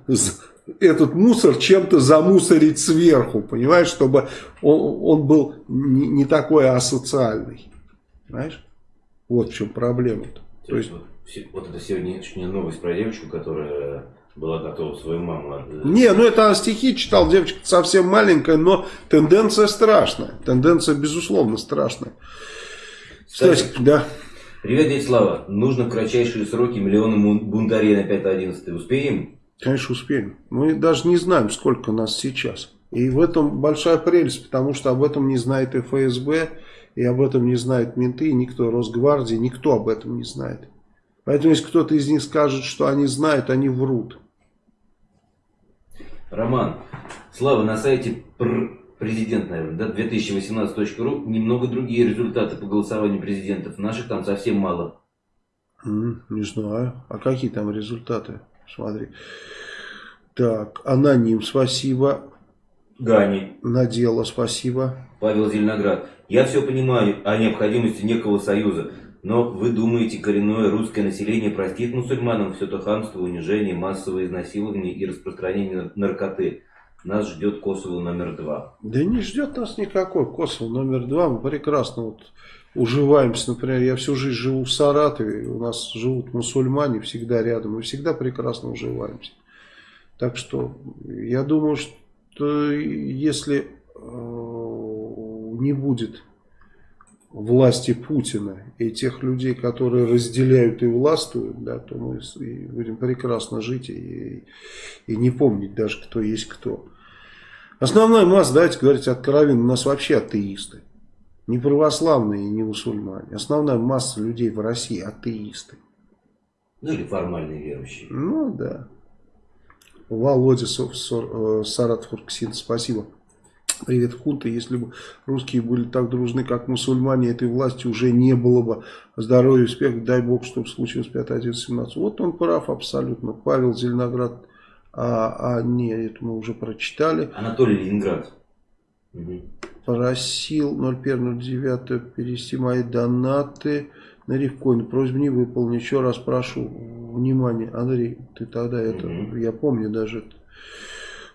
этот мусор чем-то замусорить сверху, понимаешь, чтобы он, он был не, не такой асоциальный. Понимаешь? Вот в чем проблема-то. То есть, вот, это сегодняшняя новость про девочку, которая была готова свою маму отдать. Не, ну это она стихи читал, девочка совсем маленькая, но тенденция страшная. Тенденция, безусловно, страшная. Кстати, Кстати да. Привет, дядя Слава. Нужно в кратчайшие сроки миллионы бунтарей на 5-11. Успеем? Конечно, успеем. Мы даже не знаем, сколько нас сейчас. И в этом большая прелесть, потому что об этом не знает ФСБ, и об этом не знают менты, и никто, Росгвардии, никто об этом не знает. Поэтому, если кто-то из них скажет, что они знают, они врут. Роман, Слава, на сайте президент, наверное, да, 2018.ру немного другие результаты по голосованию президентов. Наших там совсем мало. Не знаю. А какие там результаты? Смотри. Так, аноним, спасибо. Гани. Надела, спасибо. Павел Зеленоград. Я все понимаю о необходимости некого союза. Но вы думаете, коренное русское население простит мусульманам все то хамство, унижение, массовое изнасилование и распространение наркоты? Нас ждет Косово номер два. Да не ждет нас никакой Косово номер два. Мы прекрасно вот уживаемся. Например, я всю жизнь живу в Саратове, у нас живут мусульмане всегда рядом, мы всегда прекрасно уживаемся. Так что я думаю, что если э, не будет власти Путина и тех людей, которые разделяют и властвуют, да, то мы будем прекрасно жить и, и не помнить даже, кто есть кто. Основная масса, давайте говорить откровенно, у нас вообще атеисты. Не православные, не мусульмане. Основная масса людей в России атеисты. Ну или формальные верующие. Ну да. Володя э, Саратов Урксин, спасибо. Привет, хунта. Если бы русские были так дружны, как мусульмане, этой власти уже не было бы. Здоровья, успех, дай бог, чтобы случилось 5, 11, 17. Вот он прав абсолютно. Павел Зеленоград, а, а не, это мы уже прочитали. Анатолий Ленинград. Угу. Просил 01.09 перевести мои донаты на Рифкоин. Просьбу не выполнил. Еще раз прошу. Внимание, Андрей, ты тогда это, угу. я помню даже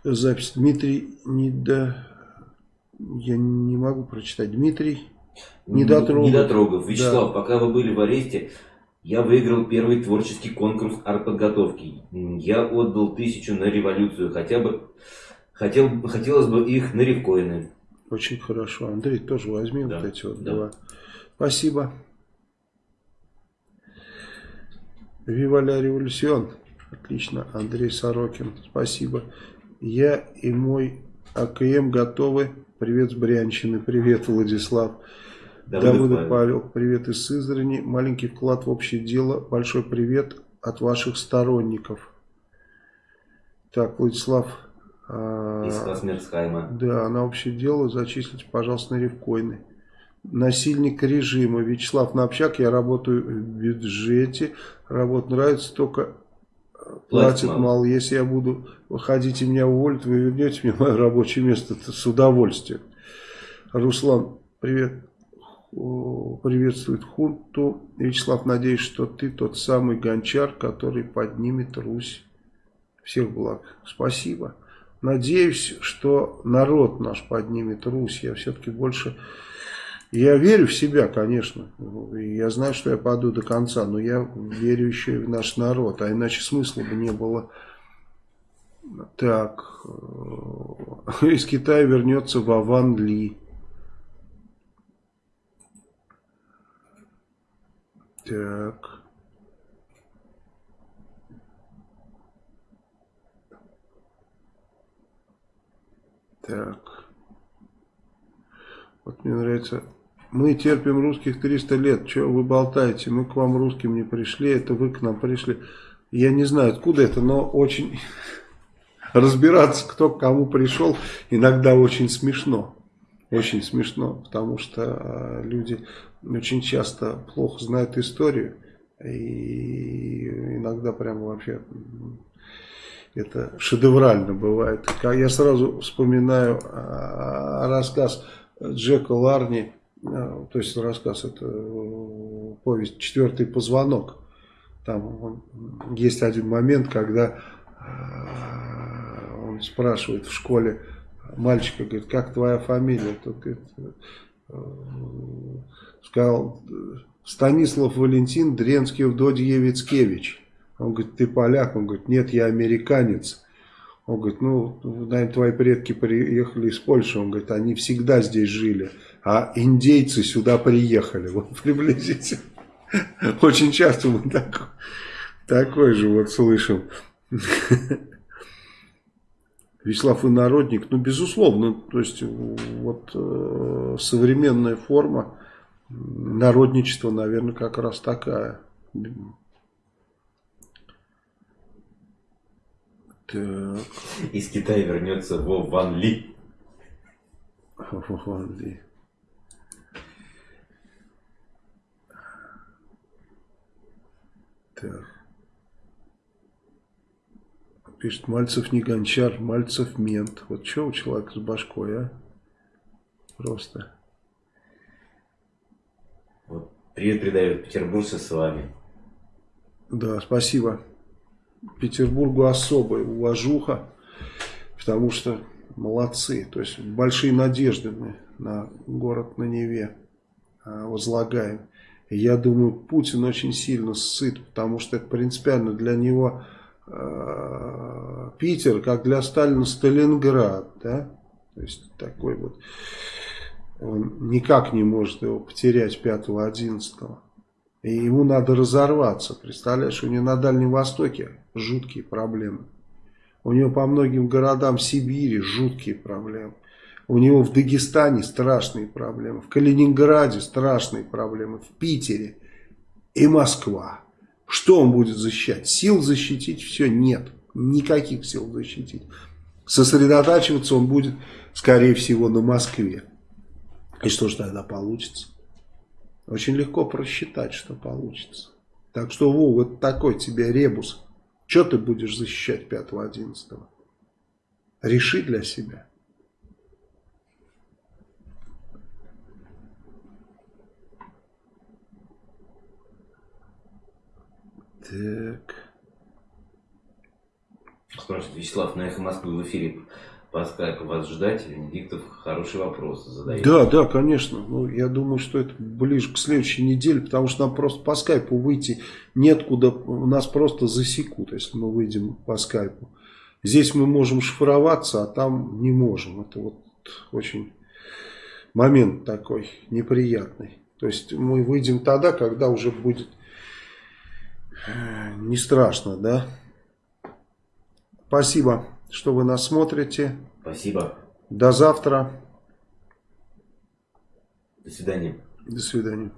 запись. Дмитрий не до я не могу прочитать. Дмитрий Недотрогов. Недотрогов. Вячеслав, да. пока вы были в аресте, я выиграл первый творческий конкурс артподготовки. Я отдал тысячу на революцию. Хотя бы, хотел, хотелось бы их на ревкоины. Очень хорошо. Андрей, тоже возьми да. вот эти вот да. два. Спасибо. Вива ля революцион. Отлично. Андрей Сорокин. Спасибо. Я и мой АКМ готовы Привет с Брянщины, привет, Владислав. Давыдов, Давыдов Павел, привет из Сызрани. Маленький вклад в общее дело. Большой привет от ваших сторонников. Так, Владислав. Из Хасмерсхайма. Да, на общее дело зачислите, пожалуйста, на ревкоины. Насильник режима. Вячеслав на общак, я работаю в бюджете. Работа нравится, только платит мало. мало. Если я буду выходить и меня уволят, вы вернете мне мое рабочее место с удовольствием. Руслан, привет. Приветствует хунту. Вячеслав, надеюсь, что ты тот самый гончар, который поднимет Русь Всех благ. Спасибо. Надеюсь, что народ наш поднимет Русь. Я все-таки больше... Я верю в себя, конечно. Я знаю, что я паду до конца. Но я верю еще и в наш народ. А иначе смысла бы не было... Так, э, из Китая вернется Вован Ли. Так. Так. Вот мне нравится. Мы терпим русских 300 лет. Что вы болтаете? Мы к вам русским не пришли. Это вы к нам пришли. Я не знаю, откуда это, но очень разбираться, кто к кому пришел, иногда очень смешно. Очень смешно, потому что а, люди очень часто плохо знают историю. И иногда прям вообще это шедеврально бывает. Я сразу вспоминаю а, рассказ Джека Ларни, а, то есть рассказ, это э, повесть «Четвертый позвонок». Там есть один момент, когда а, он спрашивает в школе мальчика, говорит, как твоя фамилия? Тот э, сказал Станислав Валентин Дренский Вдодьевицкевич. Он говорит, ты поляк? Он говорит, нет, я американец. Он говорит, ну, наверное, твои предки приехали из Польши. Он говорит, они всегда здесь жили, а индейцы сюда приехали. Вот приблизительно. Очень часто мы такой, такой же вот слышим. Вячеслав Инородник, ну, безусловно, то есть, вот э, современная форма народничества, наверное, как раз такая. Так. Из Китая вернется Во Ван Ли. Во Ван Ли. Так. Пишет, Мальцев не гончар, Мальцев мент. Вот что у человека с башкой, а? Просто. Вот. Привет передает петербуржцы с вами. Да, спасибо. Петербургу особая уважуха, потому что молодцы. То есть большие надежды мы на город на Неве а, возлагаем. Я думаю, Путин очень сильно сыт, потому что это принципиально для него э, Питер, как для Сталина Сталинград. Да? То есть такой вот, он никак не может его потерять 5-11. И ему надо разорваться. Представляешь, у него на Дальнем Востоке жуткие проблемы. У него по многим городам Сибири жуткие проблемы. У него в Дагестане страшные проблемы. В Калининграде страшные проблемы. В Питере и Москва. Что он будет защищать? Сил защитить все нет. Никаких сил защитить. Сосредотачиваться он будет, скорее всего, на Москве. И что же тогда получится? Очень легко просчитать, что получится. Так что, Вов, вот такой тебе ребус. Что ты будешь защищать 5-11? Реши для себя. Так. Спрашивает Вячеслав, на эхо Москвы в эфире по скайпу вас ждать? Венедиктов хороший вопрос задает. Да, да, конечно. Ну, я думаю, что это ближе к следующей неделе, потому что нам просто по скайпу выйти неоткуда, нас просто засекут, если мы выйдем по скайпу. Здесь мы можем шифроваться, а там не можем. Это вот очень момент такой неприятный. То есть мы выйдем тогда, когда уже будет э, не страшно, да? Спасибо что вы нас смотрите. Спасибо. До завтра. До свидания. До свидания.